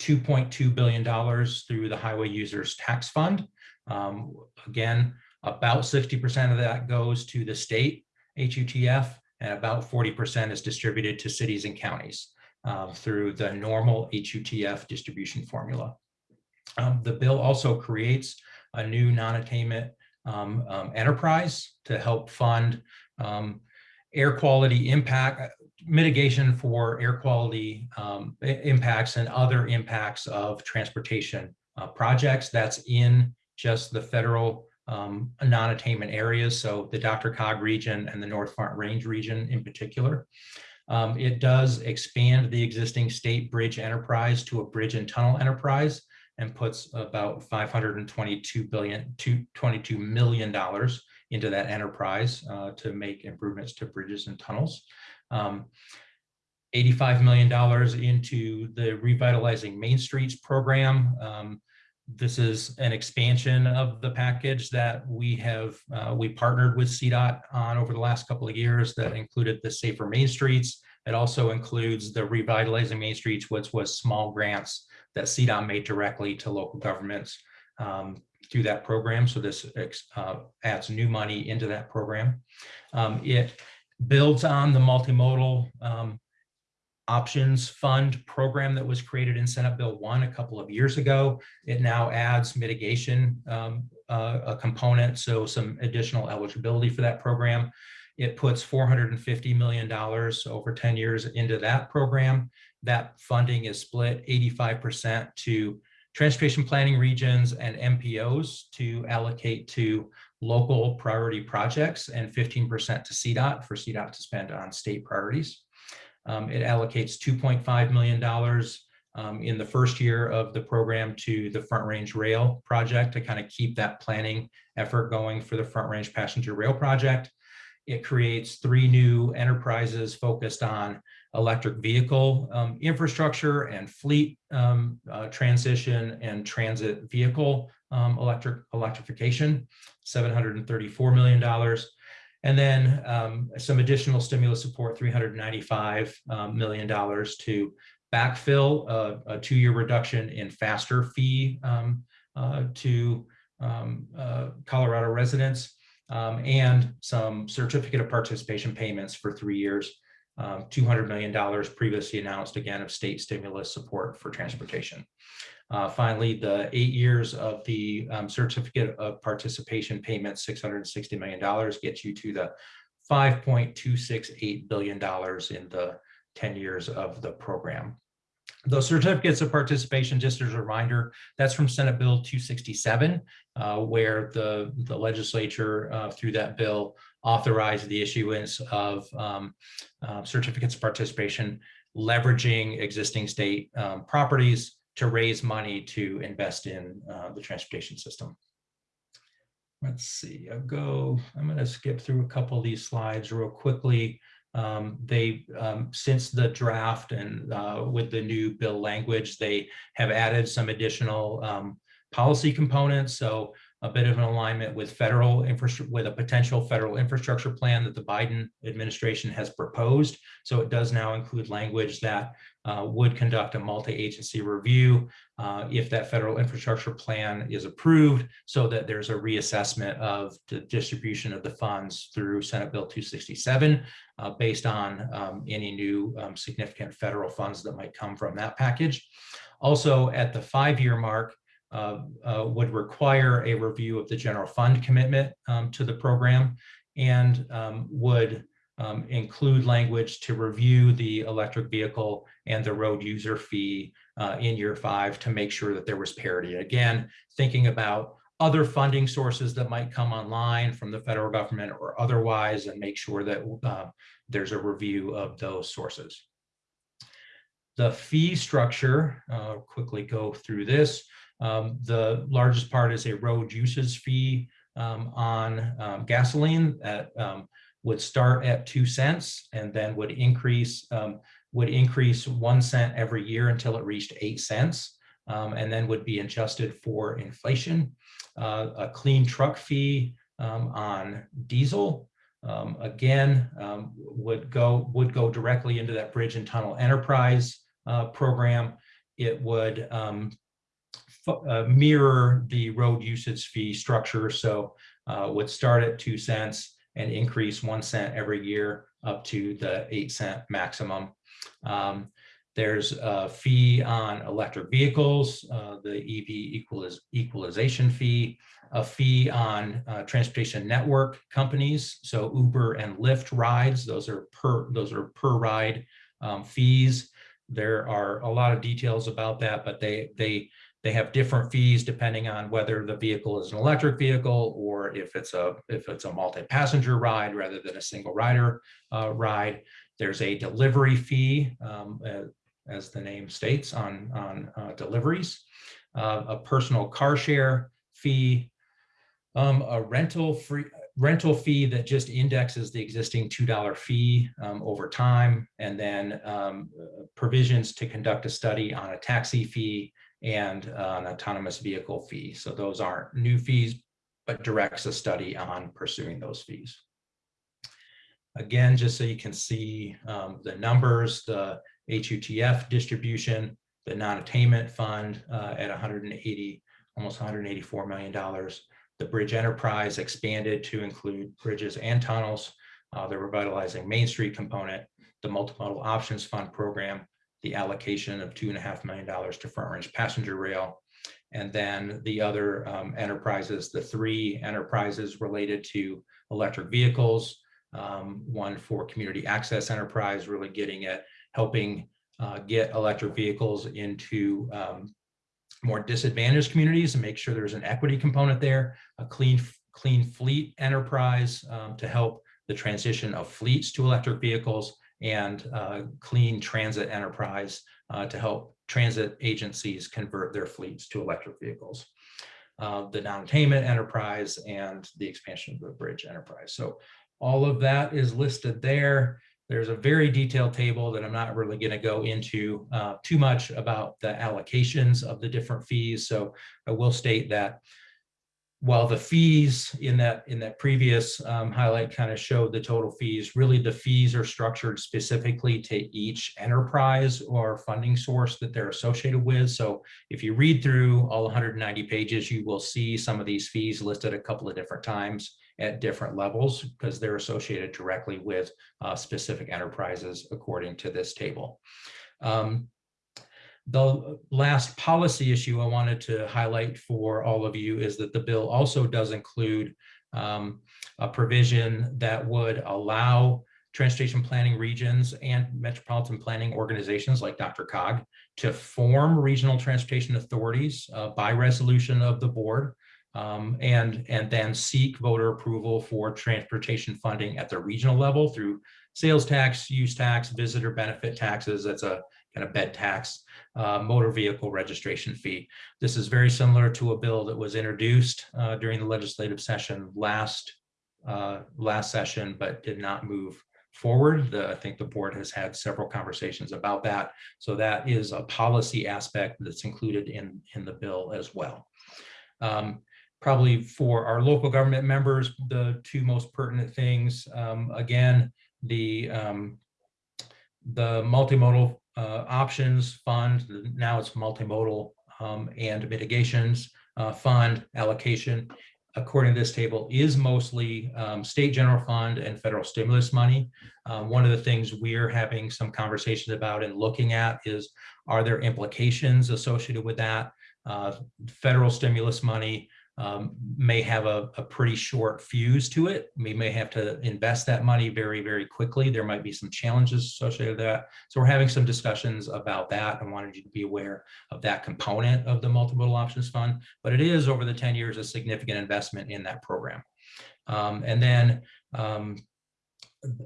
$2.2 billion through the Highway Users Tax Fund. Um, again, about 60% of that goes to the state HUTF and about 40% is distributed to cities and counties uh, through the normal HUTF distribution formula. Um, the bill also creates a new non-attainment um, um, enterprise to help fund um, air quality impact mitigation for air quality um, impacts and other impacts of transportation uh, projects that's in just the federal um, non-attainment areas, so the DRCOG region and the North Front Range region in particular. Um, it does expand the existing state bridge enterprise to a bridge and tunnel enterprise and puts about 522 billion to 22 million dollars into that enterprise uh, to make improvements to bridges and tunnels. Um, $85 million into the Revitalizing Main Streets program. Um, this is an expansion of the package that we have, uh, we partnered with CDOT on over the last couple of years that included the Safer Main Streets. It also includes the Revitalizing Main Streets, which was small grants that CDOT made directly to local governments um, through that program. So this uh, adds new money into that program. Um, it builds on the multimodal um, options fund program that was created in Senate Bill 1 a couple of years ago. It now adds mitigation um, uh, a component, so some additional eligibility for that program. It puts $450 million over 10 years into that program. That funding is split 85% to transportation planning regions and MPOs to allocate to local priority projects and 15% to CDOT for CDOT to spend on state priorities. Um, it allocates $2.5 million um, in the first year of the program to the Front Range Rail project to kind of keep that planning effort going for the Front Range Passenger Rail project. It creates three new enterprises focused on electric vehicle um, infrastructure and fleet um, uh, transition and transit vehicle um, electric electrification, $734 million. And then um, some additional stimulus support, $395 um, to backfill a, a two-year reduction in faster fee um, uh, to uh, Colorado residents and some certificate of participation payments for three years, um, $200 million previously announced again of state stimulus support for transportation. Uh, finally, the eight years of the um, certificate of participation payment, $660 million gets you to the $5.268 billion in the 10 years of the program. Those certificates of participation, just as a reminder, that's from Senate Bill 267, uh, where the, the legislature uh, through that bill authorized the issuance of um, uh, certificates of participation, leveraging existing state um, properties to raise money to invest in uh, the transportation system. Let's see, I'll go, I'm going to skip through a couple of these slides real quickly. Um, they, um, since the draft and uh, with the new bill language, they have added some additional um, policy components. So a bit of an alignment with federal infrastructure, with a potential federal infrastructure plan that the Biden administration has proposed. So it does now include language that uh, would conduct a multi-agency review uh, if that federal infrastructure plan is approved so that there's a reassessment of the distribution of the funds through Senate Bill 267 uh, based on um, any new um, significant federal funds that might come from that package. Also at the five-year mark, would require a review of the general fund commitment um, to the program and um, would um, include language to review the electric vehicle and the road user fee uh, in year five to make sure that there was parity. Again, thinking about other funding sources that might come online from the federal government or otherwise and make sure that uh, there's a review of those sources. The fee structure, uh, quickly go through this. Um, the largest part is a road usage fee um, on um, gasoline that um, would start at two cents and then would increase um, would increase one cent every year until it reached eight cents um, and then would be adjusted for inflation. Uh, a clean truck fee on diesel again would go would go directly into that bridge and tunnel enterprise uh, program. It would uh, mirror the road usage fee structure. So uh, would start at two cents and increase one cent every year up to the eight cent maximum. Um, there's a fee on electric vehicles, uh, the EV equaliz equalization fee, a fee on uh, transportation network companies. So Uber and Lyft rides, those are per those are per ride um, fees. There are a lot of details about that, but they they they have different fees depending on whether the vehicle is an electric vehicle or if it's a if it's a multi-passenger ride rather than a single rider uh, ride. There's a delivery fee, um, uh, as the name states, on on uh, deliveries, uh, a personal car share fee, um, a rental free rental fee that just indexes the existing $2 fee um, over time, and then um, provisions to conduct a study on a taxi fee and uh, an autonomous vehicle fee. So those aren't new fees, but directs a study on pursuing those fees. Again, just so you can see um, the numbers, the HUTF distribution, the non-attainment fund uh, at 180, almost 184 million dollars. The bridge enterprise expanded to include bridges and tunnels. Uh, the revitalizing Main Street component, the multimodal options fund program, the allocation of two and a half million dollars to front range passenger rail. And then the other um, enterprises, the three enterprises related to electric vehicles, um, one for community access enterprise, really getting at helping uh, get electric vehicles into um, more disadvantaged communities and make sure there's an equity component there, a clean, clean fleet enterprise um, to help the transition of fleets to electric vehicles, and uh, clean transit enterprise uh, to help transit agencies convert their fleets to electric vehicles. Uh, the non-attainment enterprise and the expansion of the bridge enterprise. So all of that is listed there. There's a very detailed table that I'm not really going to go into uh, too much about the allocations of the different fees. So I will state that while the fees in that in that previous um, highlight kind of showed the total fees, really the fees are structured specifically to each enterprise or funding source that they're associated with. So if you read through all 190 pages, you will see some of these fees listed a couple of different times at different levels because they're associated directly with uh, specific enterprises according to this table. Um, the last policy issue I wanted to highlight for all of you is that the bill also does include um, a provision that would allow transportation planning regions and metropolitan planning organizations like DRCOG to form regional transportation authorities uh, by resolution of the board um, and, and then seek voter approval for transportation funding at the regional level through sales tax, use tax, visitor benefit taxes. That's a kind of bed tax, uh, motor vehicle registration fee. This is very similar to a bill that was introduced uh, during the legislative session last uh, last session, but did not move forward. The, I think the board has had several conversations about that. So that is a policy aspect that's included in, in the bill as well. Um, probably for our local government members, the two most pertinent things, um, again, the um, the multimodal uh, options fund, now it's multimodal um, and mitigations uh, fund allocation, according to this table, is mostly um, state general fund and federal stimulus money. Um, one of the things we're having some conversations about and looking at is, are there implications associated with that? Uh, federal stimulus money um, may have a, a, pretty short fuse to it. We may have to invest that money very, very quickly. There might be some challenges associated with that. So we're having some discussions about that. I wanted you to be aware of that component of the multimodal options fund, but it is over the 10 years a significant investment in that program. Um, and then um,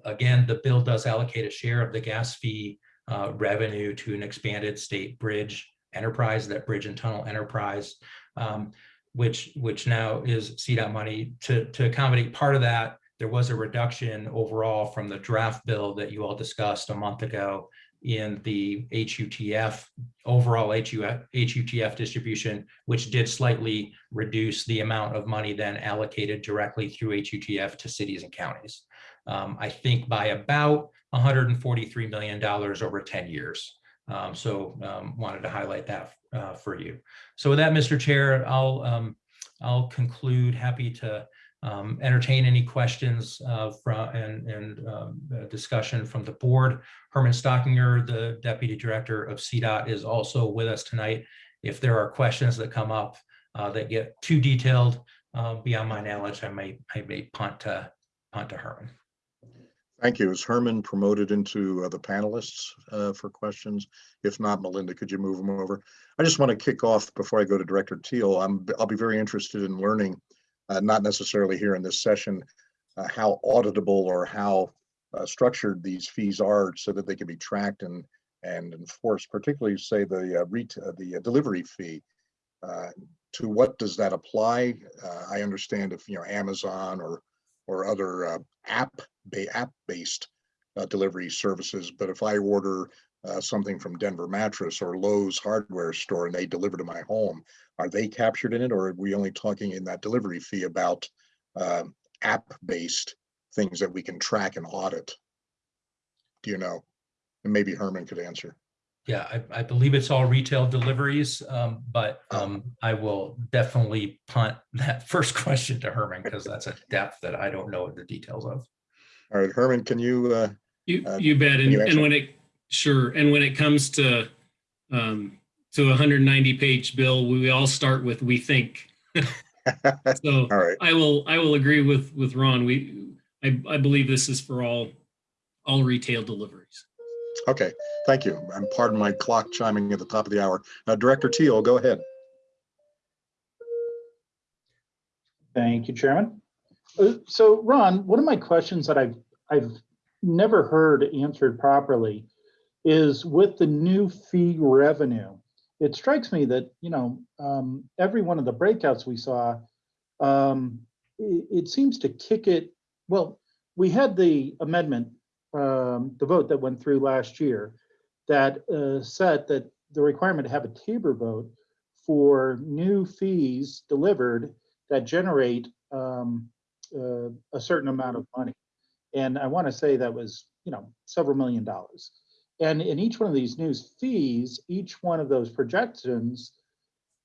again, the bill does allocate a share of the gas fee uh, revenue to an expanded state bridge enterprise, that bridge and tunnel enterprise. Um, which which now is CDOT money to to accommodate part of that. There was a reduction overall from the draft bill that you all discussed a month ago in the HUTF overall HUTF distribution, which did slightly reduce the amount of money then allocated directly through HUTF to cities and counties. Um, I think by about $143 million over 10 years. Um, so um, wanted to highlight that uh, for you. So with that, Mr. Chair, I'll um, I'll conclude. Happy to um, entertain any questions uh, from and, and um, discussion from the board. Herman Stockinger, the Deputy Director of CDOT, is also with us tonight. If there are questions that come up uh, that get too detailed uh, beyond my knowledge, I may I may punt to punt to Herman. Thank you. Is Herman promoted into uh, the panelists uh, for questions? If not, Melinda, could you move them over? I just want to kick off before I go to Director Teal. I'm, I'll be very interested in learning, uh, not necessarily here in this session, uh, how auditable or how uh, structured these fees are so that they can be tracked and and enforced, particularly say the uh, the delivery fee. to what does that apply? I understand if you know Amazon or or other uh, app app based uh, delivery services. But if I order uh, something from Denver Mattress or Lowe's hardware store and they deliver to my home, are they captured in it, or are we only talking in that delivery fee about uh, app based things that we can track and audit? Do you know? And maybe Herman could answer. Yeah, I, I believe it's all retail deliveries, um, but um, I will definitely punt that first question to Herman because that's a depth that I don't know the details of. All right, Herman, can you? Uh, you uh, you bet. And, you and when it sure, and when it comes to um, to a 190 page bill, we all start with we think. so all right. I will I will agree with with Ron. We I, I believe this is for all all retail deliveries. Okay, thank you. And pardon my clock chiming at the top of the hour. Uh, Director Teal, go ahead. Thank you, Chairman. Uh, so Ron, one of my questions that I've, I've never heard answered properly is with the new fee revenue. It strikes me that, you know, um, every one of the breakouts we saw, um, it, it seems to kick it, well, we had the amendment, um, the vote that went through last year that uh, set that the requirement to have a TABOR vote for new fees delivered that generate um, uh, a certain amount of money. And I want to say that was, you know, several million dollars. And in each one of these new fees, each one of those projections,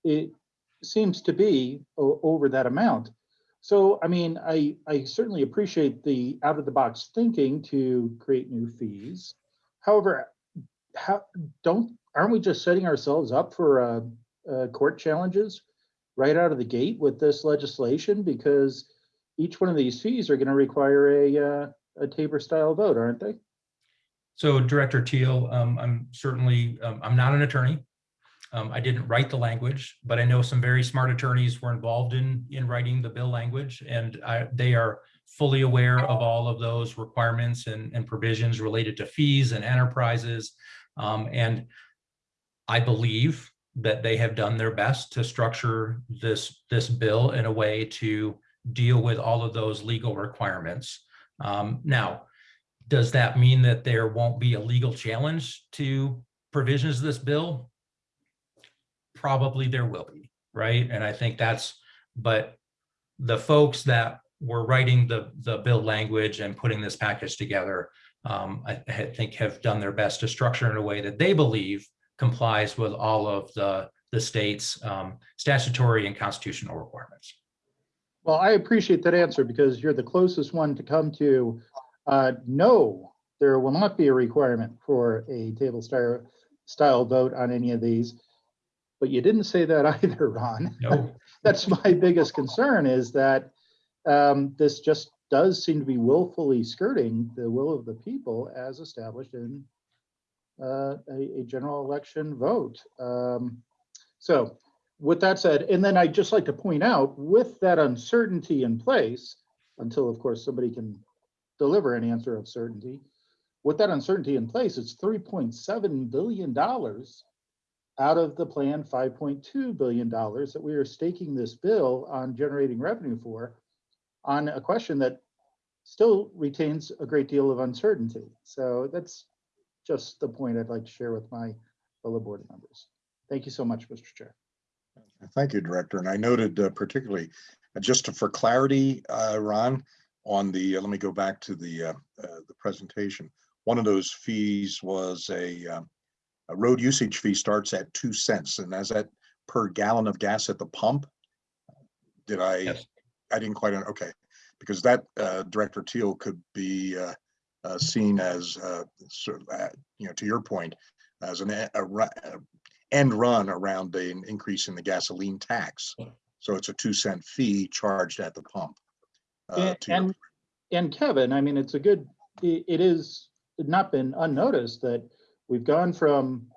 it seems to be over that amount. So, I mean, I, I certainly appreciate the out of the box thinking to create new fees. However, how, don't, aren't we just setting ourselves up for uh, uh, court challenges right out of the gate with this legislation? Because each one of these fees are going to require a, uh, a TABOR style vote, aren't they? So Director Teal, um, I'm certainly, um, I'm not an attorney. Um, I didn't write the language, but I know some very smart attorneys were involved in, in writing the bill language and I, they are fully aware of all of those requirements and, and provisions related to fees and enterprises. Um, and I believe that they have done their best to structure this, this bill in a way to deal with all of those legal requirements. Um, now, does that mean that there won't be a legal challenge to provisions of this bill? Probably there will be, right? And I think that's, but the folks that were writing the, the bill language and putting this package together, um, I, I think have done their best to structure in a way that they believe complies with all of the, the state's um, statutory and constitutional requirements. Well, I appreciate that answer because you're the closest one to come to, uh, no, there will not be a requirement for a TABOR style, style vote on any of these. But you didn't say that either, Ron. No. That's my biggest concern is that um, this just does seem to be willfully skirting the will of the people as established in uh, a, a general election vote. Um, So with that said, and then I'd just like to point out, with that uncertainty in place, until of course somebody can deliver an answer of certainty, with that uncertainty in place, it's three point seven billion dollars out of the planned five point two billion dollars that we are staking this bill on generating revenue for on a question that still retains a great deal of uncertainty. So that's just the point I'd like to share with my fellow board members. Thank you so much, Mr. Chair. Thank you, Director. And I noted uh, particularly, uh, just to- for clarity, uh, Ron, on the, uh, let me go back to the, uh, uh, the presentation. One of those fees was a, a road usage fee starts at two cents and as that per gallon of gas at the pump? Did I, Yes. I didn't quite, okay, because that, uh, Director Teal could be, uh, uh, seen as, uh, sort of, uh, you know, to your point, as an, a, a end run around an increase in the gasoline tax. So it's a two cent fee charged at the pump. uh, And, and, and Kevin, I mean, it's a good, i- it is not been unnoticed that we've gone from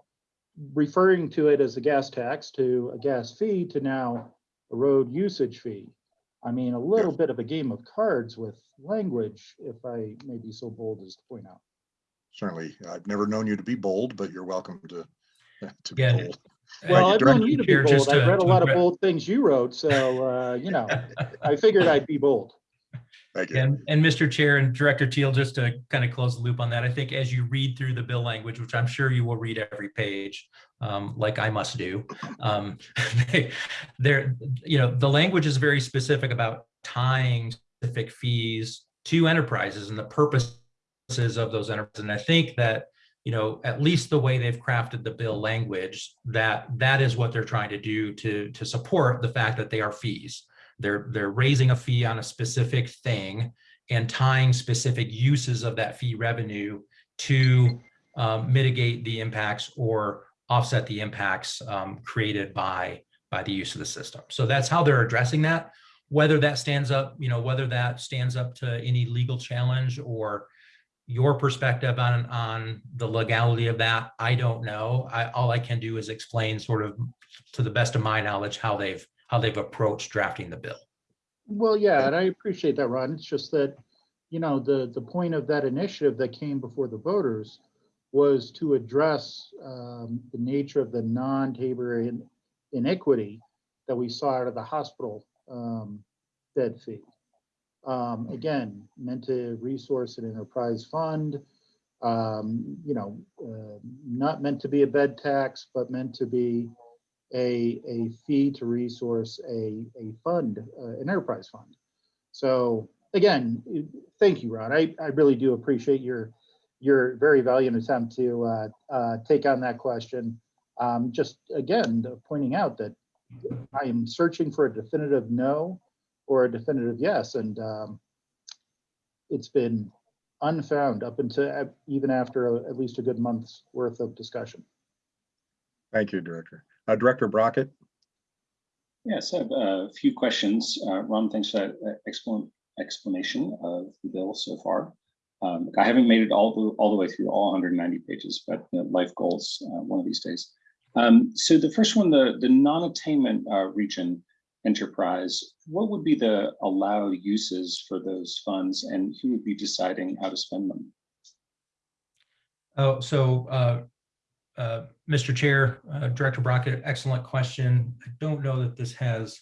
referring to it as a gas tax to a gas fee to now a road usage fee. I mean, a little bit of a game of cards with language, if I may be so bold as to point out. Certainly, I've never known you to be bold, but you're welcome to, to be Again, bold. Well, I've known you to be Chair, just bold. I've to- read a lot of bold things you wrote, so, uh, you know, I figured I'd be bold. Thank you. And, and Mr. Chair and Director Teal, just to kind of close the loop on that, I think as you read through the bill language, which I'm sure you will read every page, um, like I must do, um, there, you know, the language is very specific about tying specific fees to enterprises and the purposes of those enterprises. And I think that, you know, at least the way they've crafted the bill language, that that is what they're trying to do to, to support the fact that they are fees. They're, they're raising a fee on a specific thing and tying specific uses of that fee revenue to um, mitigate the impacts or offset the impacts um, created by, by the use of the system. So that's how they're addressing that. Whether that stands up, you know, whether that stands up to any legal challenge or your perspective on, on the legality of that, I don't know. I, all I can do is explain sort of to the best of my knowledge, how they've, how they've approached drafting the bill. Well, yeah, and I appreciate that, Ron. It's just that, you know, the, the point of that initiative that came before the voters was to address um, the nature of the non-TABOR in- inequity that we saw out of the hospital um, bed fee. Um, Again, meant to resource an enterprise fund, um, you know, uh, not meant to be a bed tax, but meant to be a, a fee to resource a, a fund, uh, an enterprise fund. So again, thank you, Rod. I, I really do appreciate your, your very valiant attempt to uh, uh, take on that question. Um, Just again, pointing out that I am searching for a definitive no or a definitive yes, and um, it's been unfound up until uh, even after a- at least a good month's worth of discussion. Thank you, Director. Uh, Director Brockett? Yes, I have a few questions. Uh, Ron, thanks for that uh, explanation of the bill so far. Um, I haven't made it all the, all the way through all 190 pages, but you know, life goals uh, one of these days. Um, so the first one, the, the non-attainment uh, region enterprise, what would be the allowed uses for those funds and who would be deciding how to spend them? Oh, so, uh, Mr. Chair, uh, Director Brockett, excellent question. I don't know that this has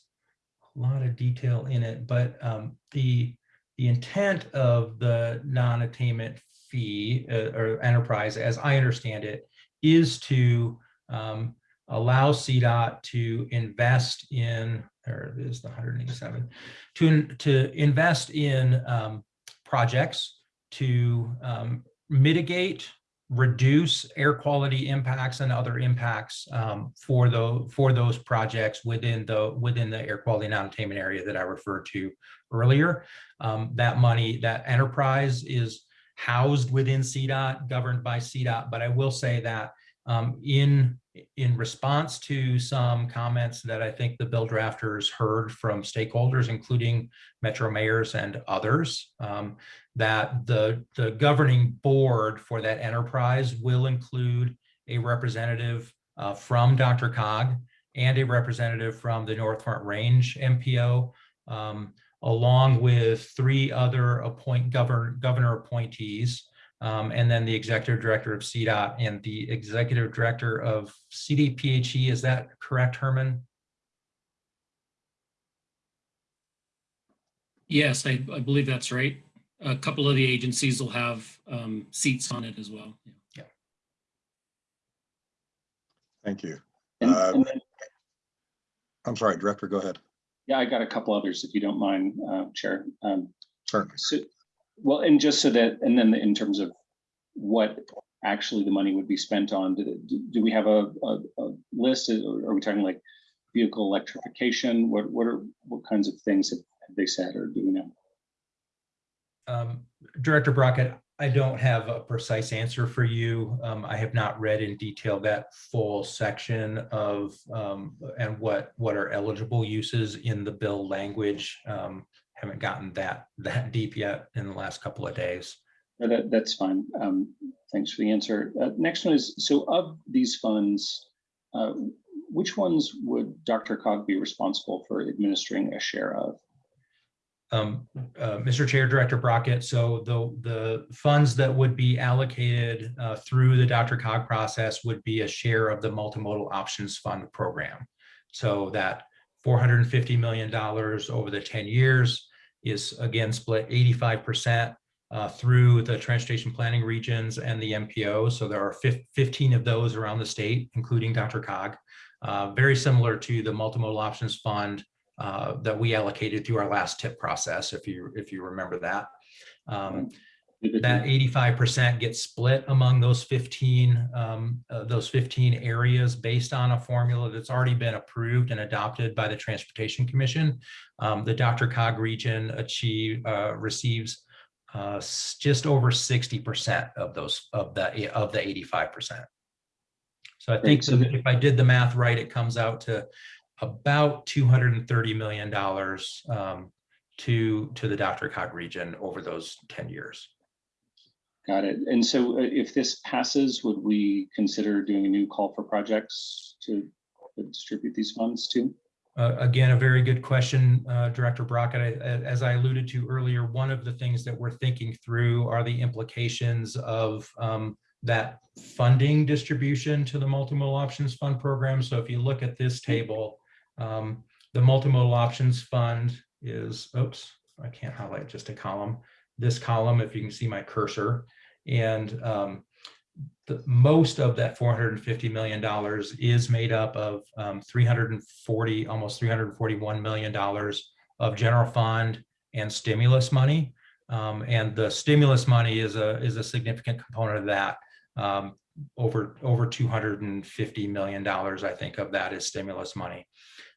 a lot of detail in it, but um, the, the intent of the non-attainment fee uh, or enterprise, as I understand it, is to um, allow CDOT to invest in, or it is the 187, to, to invest in um, projects to um, mitigate reduce air quality impacts and other impacts um, for the for those projects within the within the air quality non-attainment area that I referred to earlier. Um, that money, that enterprise is housed within CDOT, governed by CDOT. But I will say that um, in in response to some comments that I think the bill drafters heard from stakeholders, including metro mayors and others, um, that the, the governing board for that enterprise will include a representative uh, from DRCOG and a representative from the North Front Range MPO, um, along with three other appoint governor, governor appointees, um, and then the executive director of CDOT and the executive director of CDPHE. Is that correct, Herman? Yes, I, I believe that's right. A couple of the agencies will have um, seats on it as well. Yeah. Thank you. And, Uh, and then, I'm sorry, Director, go ahead. yeah, I got a couple others if you don't mind, uh, Chair. Um, Certainly. So, well, and just so that, and then in terms of what actually the money would be spent on, do, do- we have a, a, a list? Are we talking like vehicle electrification? What, what are, what kinds of things have have they said or do we know? Um, Director Brockett, I don't have a precise answer for you. Um, I have not read in detail that full section of um, and what what are eligible uses in the bill language. Um, haven't gotten that that deep yet in the last couple of days. No, That, that's fine. Um, thanks for the answer. Uh, next one is, so of these funds, uh, which ones would DRCOG be responsible for administering a share of? Um, uh, Mr. Chair, Director Brockett, so the, the funds that would be allocated uh, through the DRCOG process would be a share of the Multimodal Options Fund program. So that $450 million over the 10 years is again split 85% uh, through the transportation planning regions and the MPO. So there are 15 of those around the state, including DRCOG. Uh, very similar to the Multimodal Options Fund uh, that we allocated through our last tip process, if you if you remember that. Um, that 85% gets split among those 15 um, uh, those 15 areas based on a formula that's already been approved and adopted by the Transportation Commission. Um, the DRCOG region achieve uh, receives uh, just over 60% of those of the of the 85%. So I think so if I did the math right, it comes out to about $230 million um, to, to the DRCOG region over those 10 years. Got it. And so uh, if this passes, would we consider doing a new call for projects to distribute these funds to? Uh, Again, a very good question, uh, Director Brockett. I- As I alluded to earlier, one of the things that we're thinking through are the implications of um, that funding distribution to the multimodal options fund program. So if you look at this table, um, the multimodal options fund is, oops, I can't highlight just a column. This column, if you can see my cursor, and um, the most of that 450 million dollars is made up of um, 340, almost 341 million dollars of general fund and stimulus money. Um, and the stimulus money is a is a significant component of that. Um, over over 250 million dollars, I think, of that is stimulus money.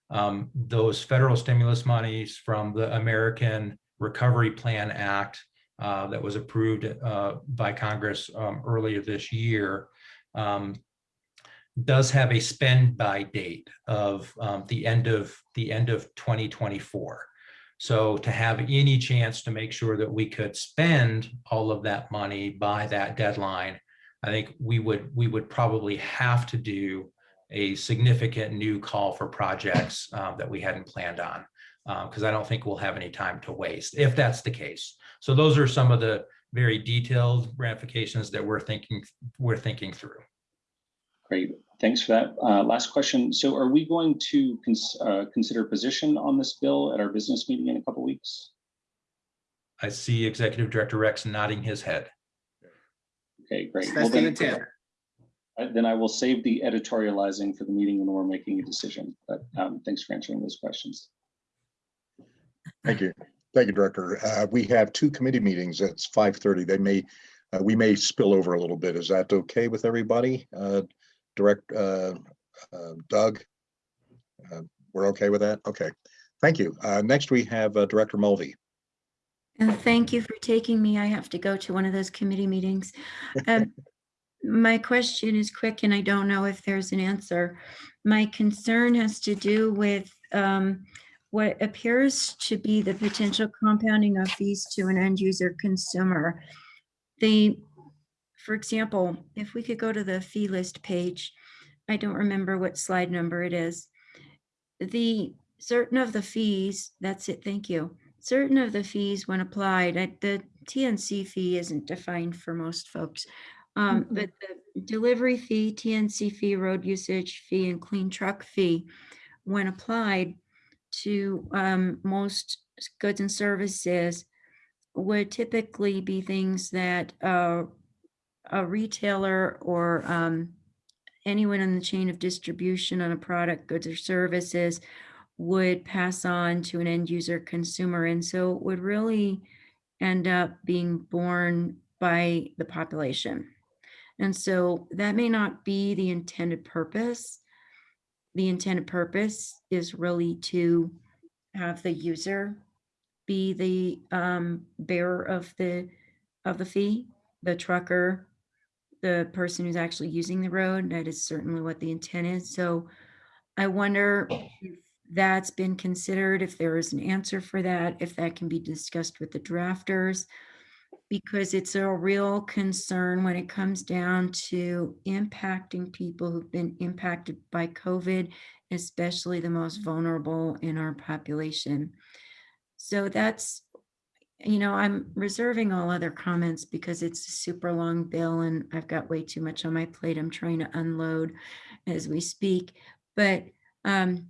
Um, those federal stimulus monies from the American Recovery Plan Act uh, that was approved uh, by Congress um, earlier this year um, does have a spend by date of um, the end of the end of 2024. So to have any chance to make sure that we could spend all of that money by that deadline, I think we would we would probably have to do a significant new call for projects uh, that we hadn't planned on because uh, I don't think we'll have any time to waste if that's the case. So those are some of the very detailed ramifications that we're thinking we're thinking through. Great, thanks for that. Uh, last question. So are we going to cons uh, consider position on this bill at our business meeting in a couple weeks? I see Executive Director Rex nodding his head. Okay, great. That's Well, the then, intent. uh, then I will save the editorializing for the meeting when we're making a decision. But um, thanks for answering those questions. Thank you. Thank you, Director. Uh, we have two committee meetings. It's five thirty. They may, uh, we may spill over a little bit. Is that okay with everybody? Uh, Direct, uh, uh, Doug? Uh, We're okay with that? Okay. Thank you. Uh, next we have uh, Director Mulvey. And thank you for taking me. I have to go to one of those committee meetings. Um, My question is quick and I don't know if there's an answer. My concern has to do with um, what appears to be the potential compounding of fees to an end user consumer. The, for example, if we could go to the fee list page, I don't remember what slide number it is. The certain of the fees, that's it, thank you. Certain of the fees when applied, the TNC fee isn't defined for most folks. Um, Mhm. but the delivery fee, TNC fee, road usage fee, and clean truck fee, when applied to um, most goods and services, would typically be things that uh, a retailer or um, anyone in the chain of distribution on a product, goods or services would pass on to an end user consumer. And so it would really end up being borne by the population. And so that may not be the intended purpose. The intended purpose is really to have the user be the um, bearer of the of the fee, the trucker, the person who's actually using the road. That is certainly what the intent is. So I wonder if that's been considered, if there is an answer for that, if that can be discussed with the drafters because it's a real concern when it comes down to impacting people who've been impacted by COVID, especially the most vulnerable in our population. So that's, you know, I'm reserving all other comments because it's a super long bill and I've got way too much on my plate. I'm trying to unload as we speak. But um,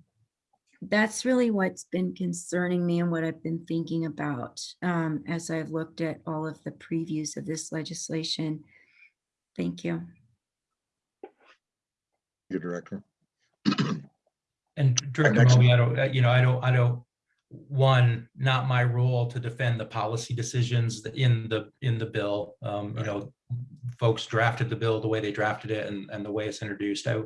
that's really what's been concerning me and what I've been thinking about um, as I've looked at all of the previews of this legislation. Thank you. Your Director. And Director next- Moby, I don't, uh, you know, I don't, I don't, one, not my role to defend the policy decisions in the, in the bill. Um, you know, folks drafted the bill the way they drafted it and, and the way it's introduced. I,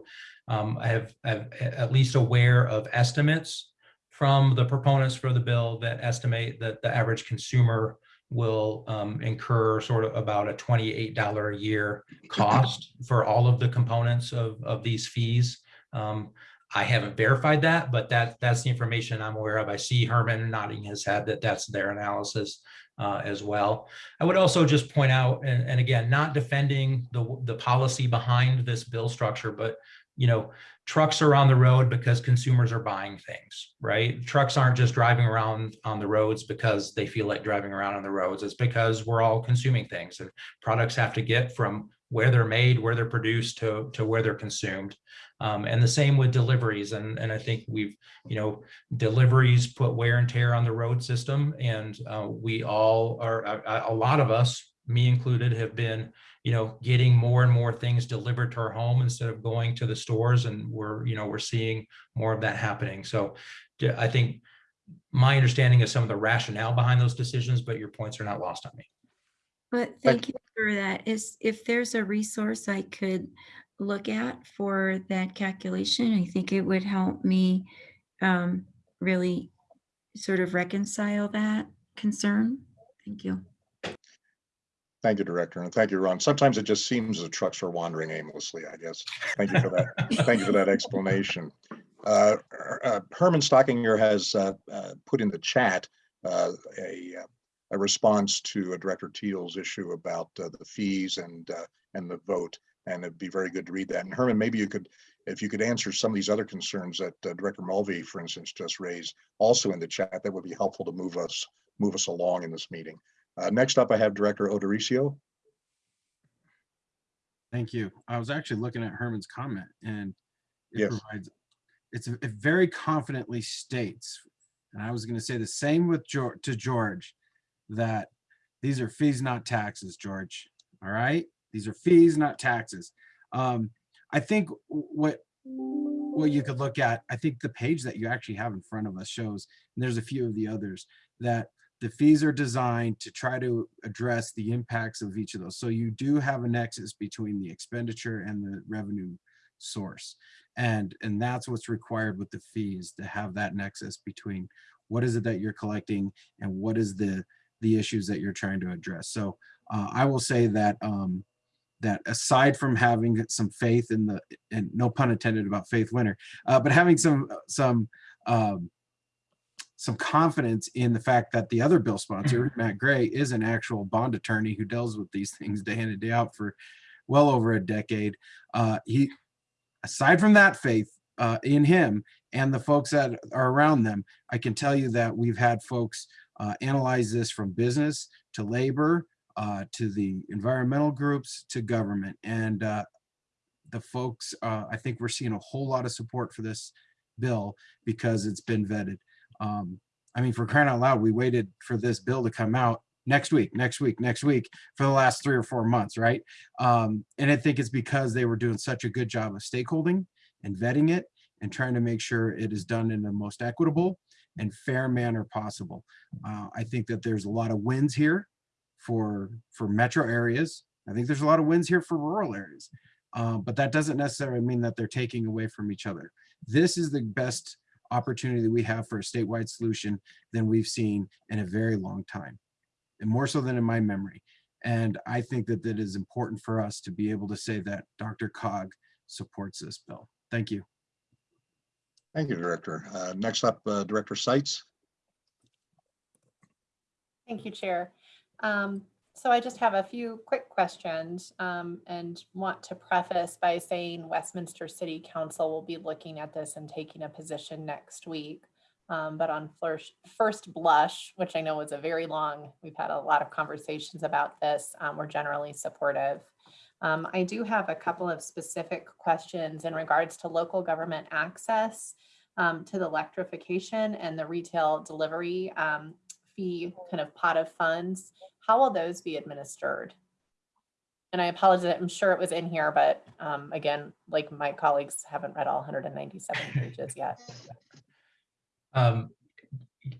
um, I have, I'm at least aware of estimates from the proponents for the bill that estimate that the average consumer will um, incur sort of about a $28 a year cost for all of the components of, of these fees. Um, I haven't verified that, but that that's the information I'm aware of. I see Herman nodding his head that that's their analysis uh, as well. I would also just point out, and, and again, not defending the the policy behind this bill structure, but you know, trucks are on the road because consumers are buying things, right? Trucks aren't just driving around on the roads because they feel like driving around on the roads. It's because we're all consuming things and products have to get from where they're made, where they're produced to, to where they're consumed. Um, and the same with deliveries. And, and I think we've, you know, deliveries put wear and tear on the road system. And uh, we all are, a, a lot of us, me included, have been, you know, getting more and more things delivered to our home instead of going to the stores. And we're, you know, we're seeing more of that happening. So I think my understanding is some of the rationale behind those decisions, but your points are not lost on me. But thank you for that. Is, if there's a resource I could look at for that calculation, I think it would help me um, really sort of reconcile that concern. Thank you. Thank you, Director, and thank you, Ron. Sometimes it just seems the trucks are wandering aimlessly, I guess. Thank you for that. Thank you for that explanation. Uh, uh, Herman Stockinger has uh, uh, put in the chat uh, a, uh, a response to Director Teal's issue about the fees and and the vote, and it'd be very good to read that. And Herman, maybe you could, if you could answer some of these other concerns that Director Mulvey, for instance, just raised, also in the chat, that would be helpful to move us move us along in this meeting. Uh, next up, I have Director Odoricio. Thank you. I was actually looking at Herman's comment and it Yes. provides, it's, it very confidently states, and I was going to say the same with George, to George, that these are fees, not taxes, George. All right? These are fees, not taxes. Um, I think what, what you could look at, I think the page that you actually have in front of us shows, and there's a few of the others, that the fees are designed to try to address the impacts of each of those. So you do have a nexus between the expenditure and the revenue source. And, and that's what's required with the fees to have that nexus between what is it that you're collecting and what is the, the issues that you're trying to address. So uh, I will say that, um, that aside from having some faith in the, and no pun intended about Faith Winter, uh, but having some, some, um, some confidence in the fact that the other bill sponsor, Matt Gray, is an actual bond attorney who deals with these things day in and day out for well over a decade. Uh, he, aside from that faith uh, in him and the folks that are around them, I can tell you that we've had folks uh, analyze this from business to labor uh, to the environmental groups to government. And uh, the folks, uh, I think we're seeing a whole lot of support for this bill because it's been vetted. Um, I mean, for crying out loud, we waited for this bill to come out next week, next week, next week for the last three or four months, right? Um, and I think it's because they were doing such a good job of stakeholding and vetting it and trying to make sure it is done in the most equitable and fair manner possible. Uh, I think that there's a lot of wins here for for metro areas. I think there's a lot of wins here for rural areas, uh, but that doesn't necessarily mean that they're taking away from each other. This is the best opportunity that we have for a statewide solution than we've seen in a very long time, and more so than in my memory. And I think that that is important for us to be able to say that DRCOG supports this bill. Thank you. Thank you, Director. Uh, Next up, uh, Director Sites. Thank you, Chair. Um, So I just have a few quick questions um, and want to preface by saying Westminster City Council will be looking at this and taking a position next week. Um, But on first, blush, which I know is a very long, we've had a lot of conversations about this, um, we're generally supportive. Um, I do have a couple of specific questions in regards to local government access um, to the electrification and the retail delivery um, fee kind of pot of funds. How will those be administered? And I apologize, I'm sure it was in here, but um, again, like my colleagues haven't read all 197 pages yet. Um,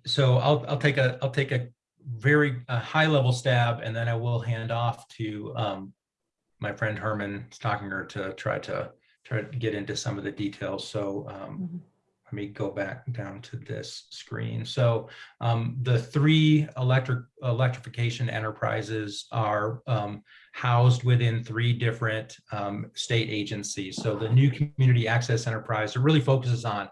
so I'll, I'll take a, I'll take a very uh, high level stab and then I will hand off to um, my friend Herman Stockinger to try to try to get into some of the details. So um, let me go back down to this screen. So um, the three electric electrification enterprises are um, housed within three different um, state agencies. So the new community access enterprise it really focuses on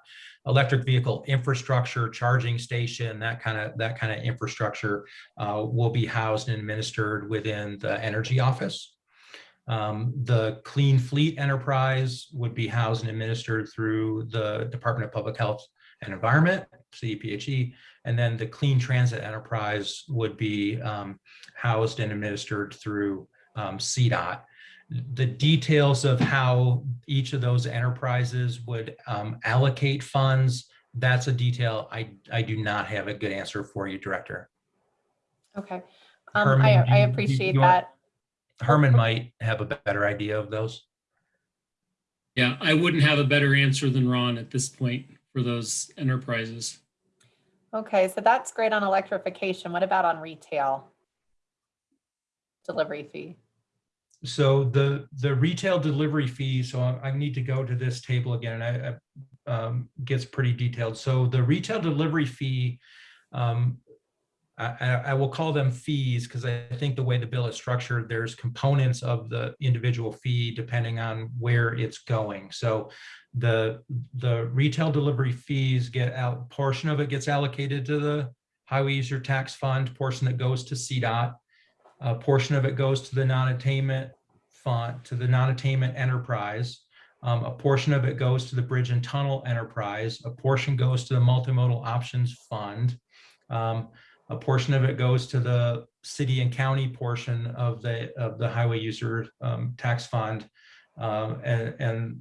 electric vehicle infrastructure, charging station, that kind of that kind of infrastructure uh, will be housed and administered within the energy office. Um, the Clean Fleet Enterprise would be housed and administered through the Department of Public Health and Environment, CDPHE, and then the Clean Transit Enterprise would be um, housed and administered through um, CDOT. the details of how each of those enterprises would um, allocate funds, that's a detail I, I do not have a good answer for you, Director. Okay. Um, Herman, I, I you- you- appreciate you want- that. Herman might have a better idea of those. Yeah, I wouldn't have a better answer than Ron at this point for those enterprises. Okay, so that's great on electrification. What about on retail? Delivery fee. So the, the retail delivery fee, so I I need to go to this table again, and I, I, um, gets pretty detailed. So the retail delivery fee, um, I, I, will call them fees because I think the way the bill is structured, there's components of the individual fee depending on where it's going. So the, the retail delivery fees get out, portion of it gets allocated to the highway user tax fund, portion that goes to CDOT. A portion of it goes to the non-attainment fund, to the non-attainment enterprise. Um, a portion of it goes to the bridge and tunnel enterprise. A portion goes to the multimodal options fund. Um, a portion of it goes to the city and county portion of the, of the highway user um, tax fund. Um, and, and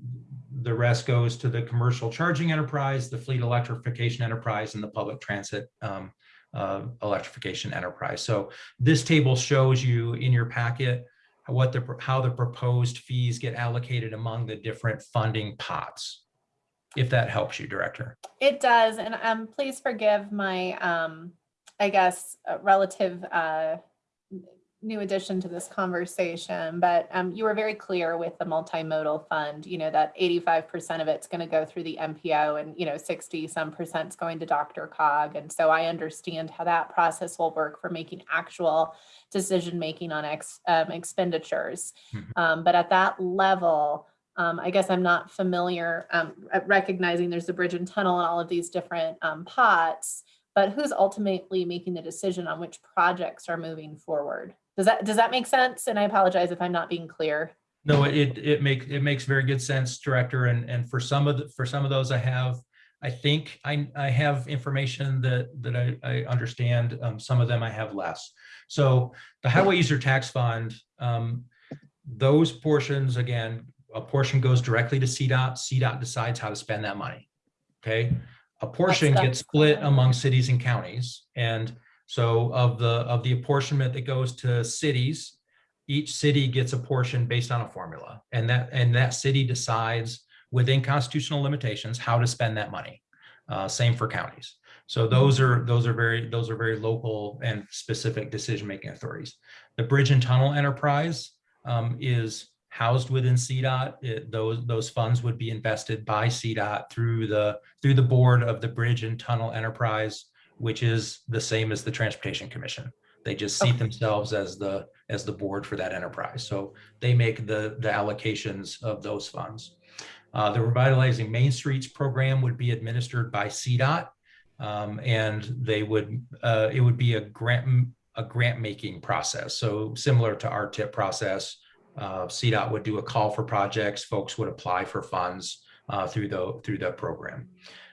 the rest goes to the commercial charging enterprise, the fleet electrification enterprise, and the public transit um, uh, electrification enterprise. So this table shows you in your packet what the, how the proposed fees get allocated among the different funding pots. If that helps you, Director. It does, and um, please forgive my, um, I guess, uh, relative uh, new addition to this conversation, but um, you were very clear with the multimodal fund, you know, that eighty-five percent of it's going to go through the MPO and, you know, sixty some percent's going to DRCOG. And so I understand how that process will work for making actual decision-making on ex, um, expenditures. Mhm. Um, but at that level, um, I guess I'm not familiar, um, at recognizing there's the bridge and tunnel and all of these different, um, pots, but who's ultimately making the decision on which projects are moving forward? Does that, does that make sense? And I apologize if I'm not being clear. No, it, it makes, it makes very good sense, Director. And, and for some of the, for some of those I have, I think I, I have information that, that I, I understand. Um, some of them I have less. So the Highway User Tax Fund, um, those portions, again, a portion goes directly to CDOT. CDOT decides how to spend that money. Okay? A portion gets split among cities and counties. And so of the, of the apportionment that goes to cities, each city gets a portion based on a formula. And that, and that city decides within constitutional limitations, how to spend that money. Uh, same for counties. So those are, those are very, those are very local and specific decision-making authorities. The Bridge and Tunnel Enterprise um, is housed within CDOT. It- those, those funds would be invested by CDOT through the, through the board of the Bridge and Tunnel Enterprise, which is the same as the Transportation Commission. They just seat themselves as the, as the board for that enterprise. So they make the, the allocations of those funds. Uh, the Revitalizing Main Streets program would be administered by CDOT. Um, and they would, uh, it would be a grant, a grant making process. So similar to our tip process, uh, CDOT would do a call for projects. Folks would apply for funds uh, through the, through the program.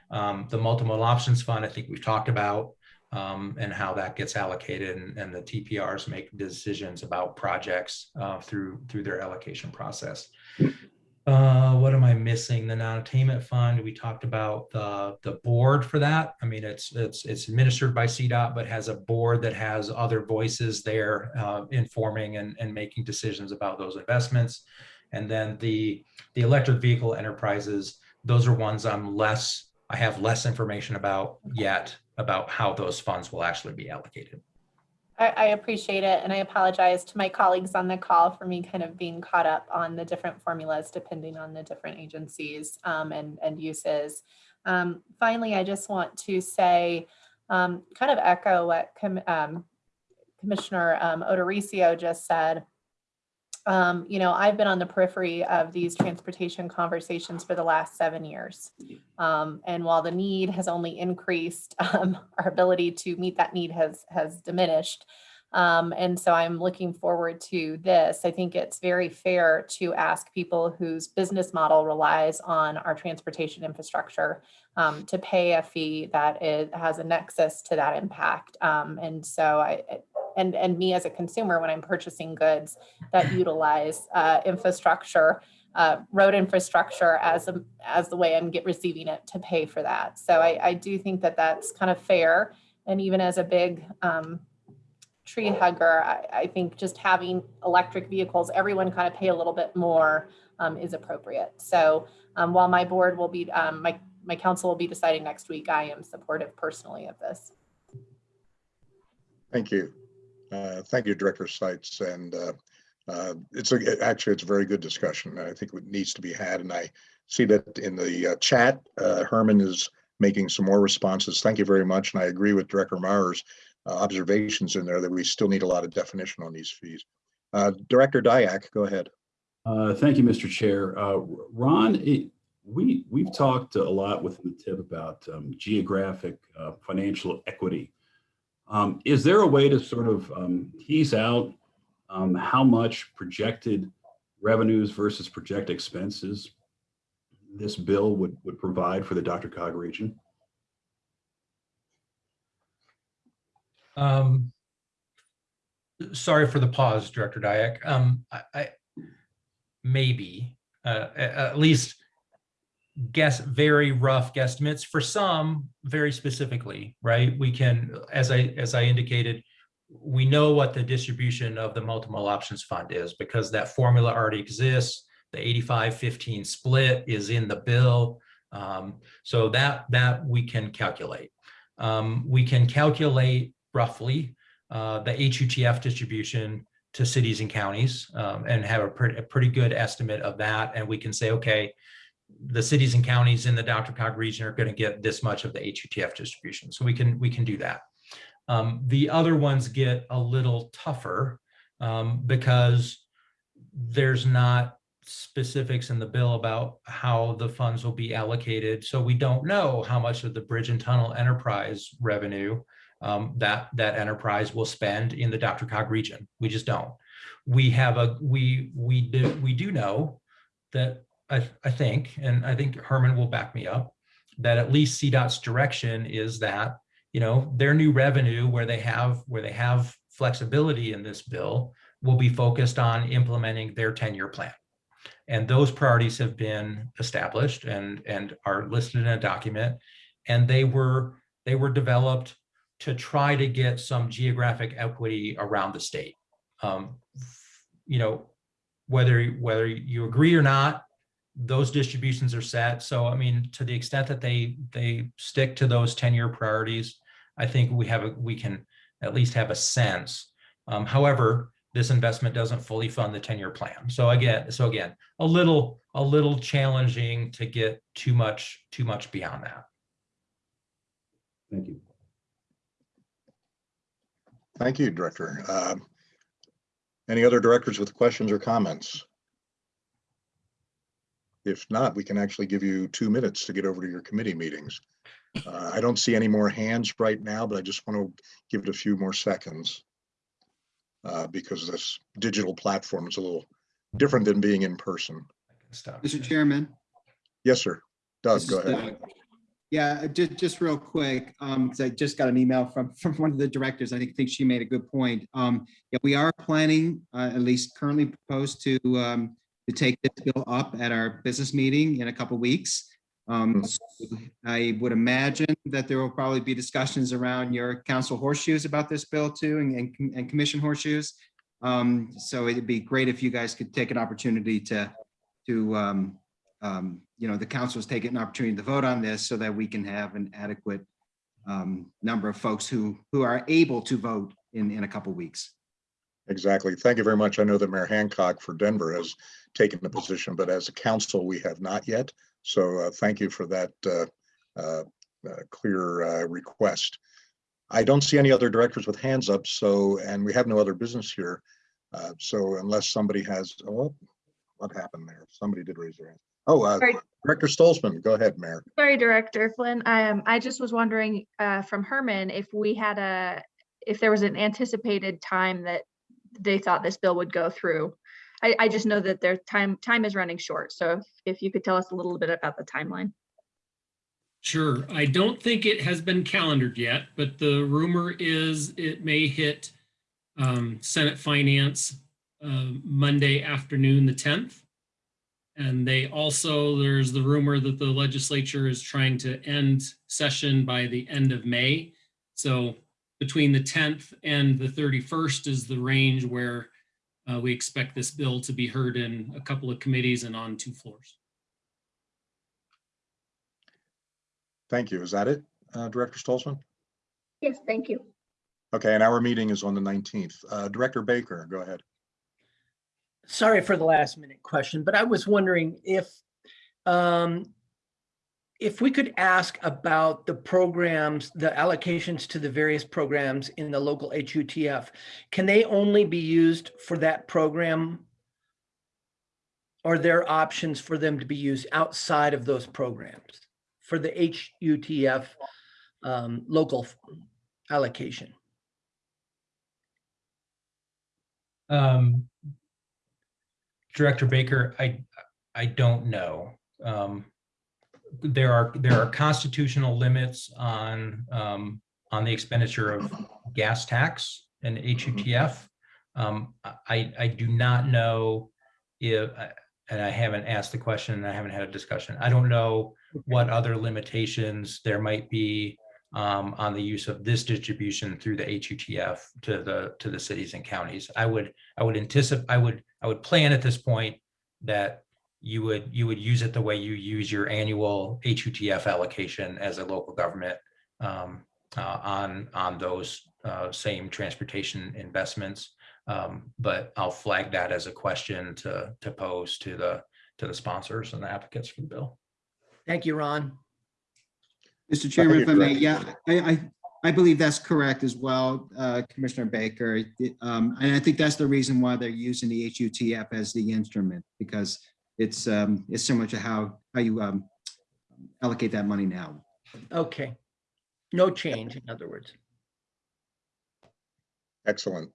Um, the multimodal options fund, I think we've talked about um, and how that gets allocated and, and the TPRs make decisions about projects uh, through, through their allocation process. Uh, what am I missing? The non-attainment fund, we talked about the, the board for that. I mean, it's, it's, it's administered by CDOT, but has a board that has other voices there uh, informing and, and making decisions about those investments. And then the, the electric vehicle enterprises, those are ones I'm less, I have less information about yet about how those funds will actually be allocated. I, appreciate it, and I apologize to my colleagues on the call for me kind of being caught up on the different formulas depending on the different agencies um, and, and uses. Um, Finally, I just want to say, um, kind of echo what Com- um, Commissioner um, just said. Um, You know, I've been on the periphery of these transportation conversations for the last seven years. Um, and while the need has only increased, um, our ability to meet that need has has diminished. Um, and so I'm looking forward to this. I think it's very fair to ask people whose business model relies on our transportation infrastructure um, to pay a fee that is, has a nexus to that impact. Um, and so I, and, and me as a consumer when I'm purchasing goods that utilize uh, infrastructure, uh, road infrastructure as, a- as the way I'm get receiving it to pay for that. So I, I do think that that's kind of fair. And even as a big um, tree hugger, I, I think just having electric vehicles, everyone kind of pay a little bit more um, is appropriate. So um, while my board will be, um, my, my council will be deciding next week, I am supportive personally of this. Thank you. Uh, Thank you, Director Sites. And uh, uh, it's a, actually, it's a very good discussion. I think it needs to be had. And I see that in the uh, chat, uh, Herman is making some more responses. Thank you very much. And I agree with Director Mauer's uh, observations in there that we still need a lot of definition on these fees. Director Dyak, go ahead. Thank you, Mr. Chair. Ron, it- we, we've talked a lot within the tip about um, geographic financial equity. Um, Is there a way to sort of um, tease out um, how much projected revenues versus projected expenses this bill would, would provide for the DRCOG region? Um, sorry for the pause, Director Dyak. Um, I, I, maybe, uh, at least guess, very rough guesstimates for some, very specifically, right? We can, as I, as I indicated, we know what the distribution of the multiple options fund is because that formula already exists. The 85-15 split is in the bill. Um, so that, that we can calculate. Um, we can calculate roughly uh, the HUTF distribution to cities and counties um, and have a pretty, a pretty good estimate of that. And we can say, okay, the cities and counties in the DRCOG region are going to get this much of the HUTF distribution. So we can, we can do that. Um, the other ones get a little tougher um, because there's not specifics in the bill about how the funds will be allocated. So we don't know how much of the bridge and tunnel enterprise revenue um, that that enterprise will spend in the DRCOG region. We just don't. We have a we we do we do know that I I think, and I think Herman will back me up, that at least CDOT's direction is that you know their new revenue where they have where they have flexibility in this bill will be focused on implementing their 10-year plan. And those priorities have been established and and are listed in a document. And they were they were developed to try to get some geographic equity around the state. Um, you know, whether whether you agree or not, those distributions are set. So I mean, to the extent that they they stick to those 10-year priorities, I think we have a we can at least have a sense. Um, however, this investment doesn't fully fund the 10-year plan. So again, so again, a little a little challenging to get too much too much beyond that. Thank you. Thank you, Director. Um, Any other directors with questions or comments? If not, we can actually give you two minutes to get over to your committee meetings. Uh, I don't see any more hands right now, but I just want to give it a few more seconds. uh, Because this digital platform is a little different than being in person. Stop. Mr. Chairman. Yes, sir. Doug, this go ahead. Doug. Yeah, just, just real quick, um, because I just got an email from, from one of the directors. I think, think she made a good point. Um, yeah, we are planning, uh, at least currently proposed to, um, to take this bill up at our business meeting in a couple weeks. Um, so I would imagine that there will probably be discussions around your council horseshoes about this bill too, and, and, and commission horseshoes. Um, so it'd be great if you guys could take an opportunity to, to, um, um, you know, the council's taking an opportunity to vote on this so that we can have an adequate um, number of folks who, who are able to vote in, in a couple weeks. Exactly. Thank you very much. I know that Mayor Hancock for Denver has taken the position, but as a council, we have not yet. So uh, thank you for that uh, uh, uh, clear uh, request. I don't see any other directors with hands up, so, and we have no other business here. Uh, So unless somebody has, oh, what happened there? Somebody did raise their hand. Oh, uh, Sorry. Director Stolzmann, go ahead, Mayor. Sorry, Director Flynn. Um, I just was wondering, uh, from Herman, if we had a, if there was an anticipated time that they thought this bill would go through. I, I just know that their time, time is running short. So if, you could tell us a little bit about the timeline. Sure. I don't think it has been calendared yet, but the rumor is it may hit um, Senate Finance uh, Monday afternoon, the 10th. And they also, there's the rumor that the legislature is trying to end session by the end of May. So between the 10th and the 31st is the range where uh, we expect this bill to be heard in a couple of committees and on two floors. Thank you. Is that it, uh, Director Stolzmann? Yes, thank you. Okay, and our meeting is on the 19th. Uh, Director Baker, go ahead. sorry for the last minute question, but I was wondering if um, if we could ask about the programs, the allocations to the various programs in the local HUTF, can they only be used for that program? Are there options for them to be used outside of those programs for the HUTF um, local allocation? Um, Director Baker, I, I don't know. Um, there are, there are constitutional limits on, um, on the expenditure of gas tax and HUTF. Um, I, I do not know if, and I haven't asked the question, and I haven't had a discussion. I don't know what other limitations there might be um, on the use of this distribution through the HUTF to the, to the cities and counties. I would, I would anticipate, I would, I would plan at this point that you would, you would use it the way you use your annual HUTF allocation as a local government um, uh, on, on those uh, same transportation investments. Um, But I'll flag that as a question to, to pose to the, to the sponsors and the advocates for the bill. Thank you, Ron. Mr. Chairman, you, if I may, yeah, I, I, I believe that's correct as well, uh, Commissioner Baker. It, Um, and I think that's the reason why they're using the HUTF as the instrument, because it's, um, it's similar to how, how you, um, allocate that money now. Okay. No change, in other words. Excellent.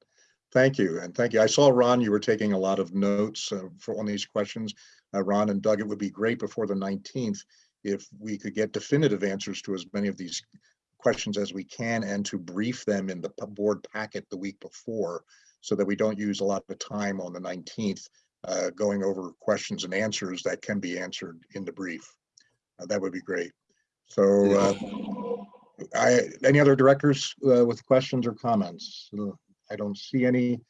Thank you. And thank you. I saw Ron, you were taking a lot of notes uh, for on these questions. Uh, Ron and Doug, it would be great before the 19th if we could get definitive answers to as many of these questions as we can and to brief them in the board packet the week before so that we don't use a lot of time on the 19th uh, going over questions and answers that can be answered in the brief. Uh, That would be great. So uh, I, any other directors uh, with questions or comments? I don't see any.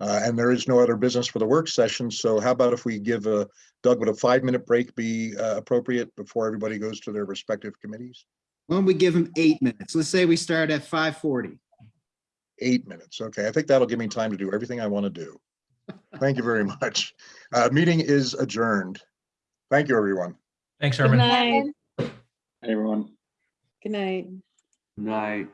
Uh, and there is no other business for the work session. So how about if we give uh, Doug, would a five-minute break be uh, appropriate before everybody goes to their respective committees? Why don't we give them eight minutes? Let's say we start at five forty. Eight minutes. Okay, I think that'll give me time to do everything I want to do. Thank you very much. Uh, Meeting is adjourned. Thank you, everyone. Thanks, Good Herman. night. Hey, everyone. Good night. Night.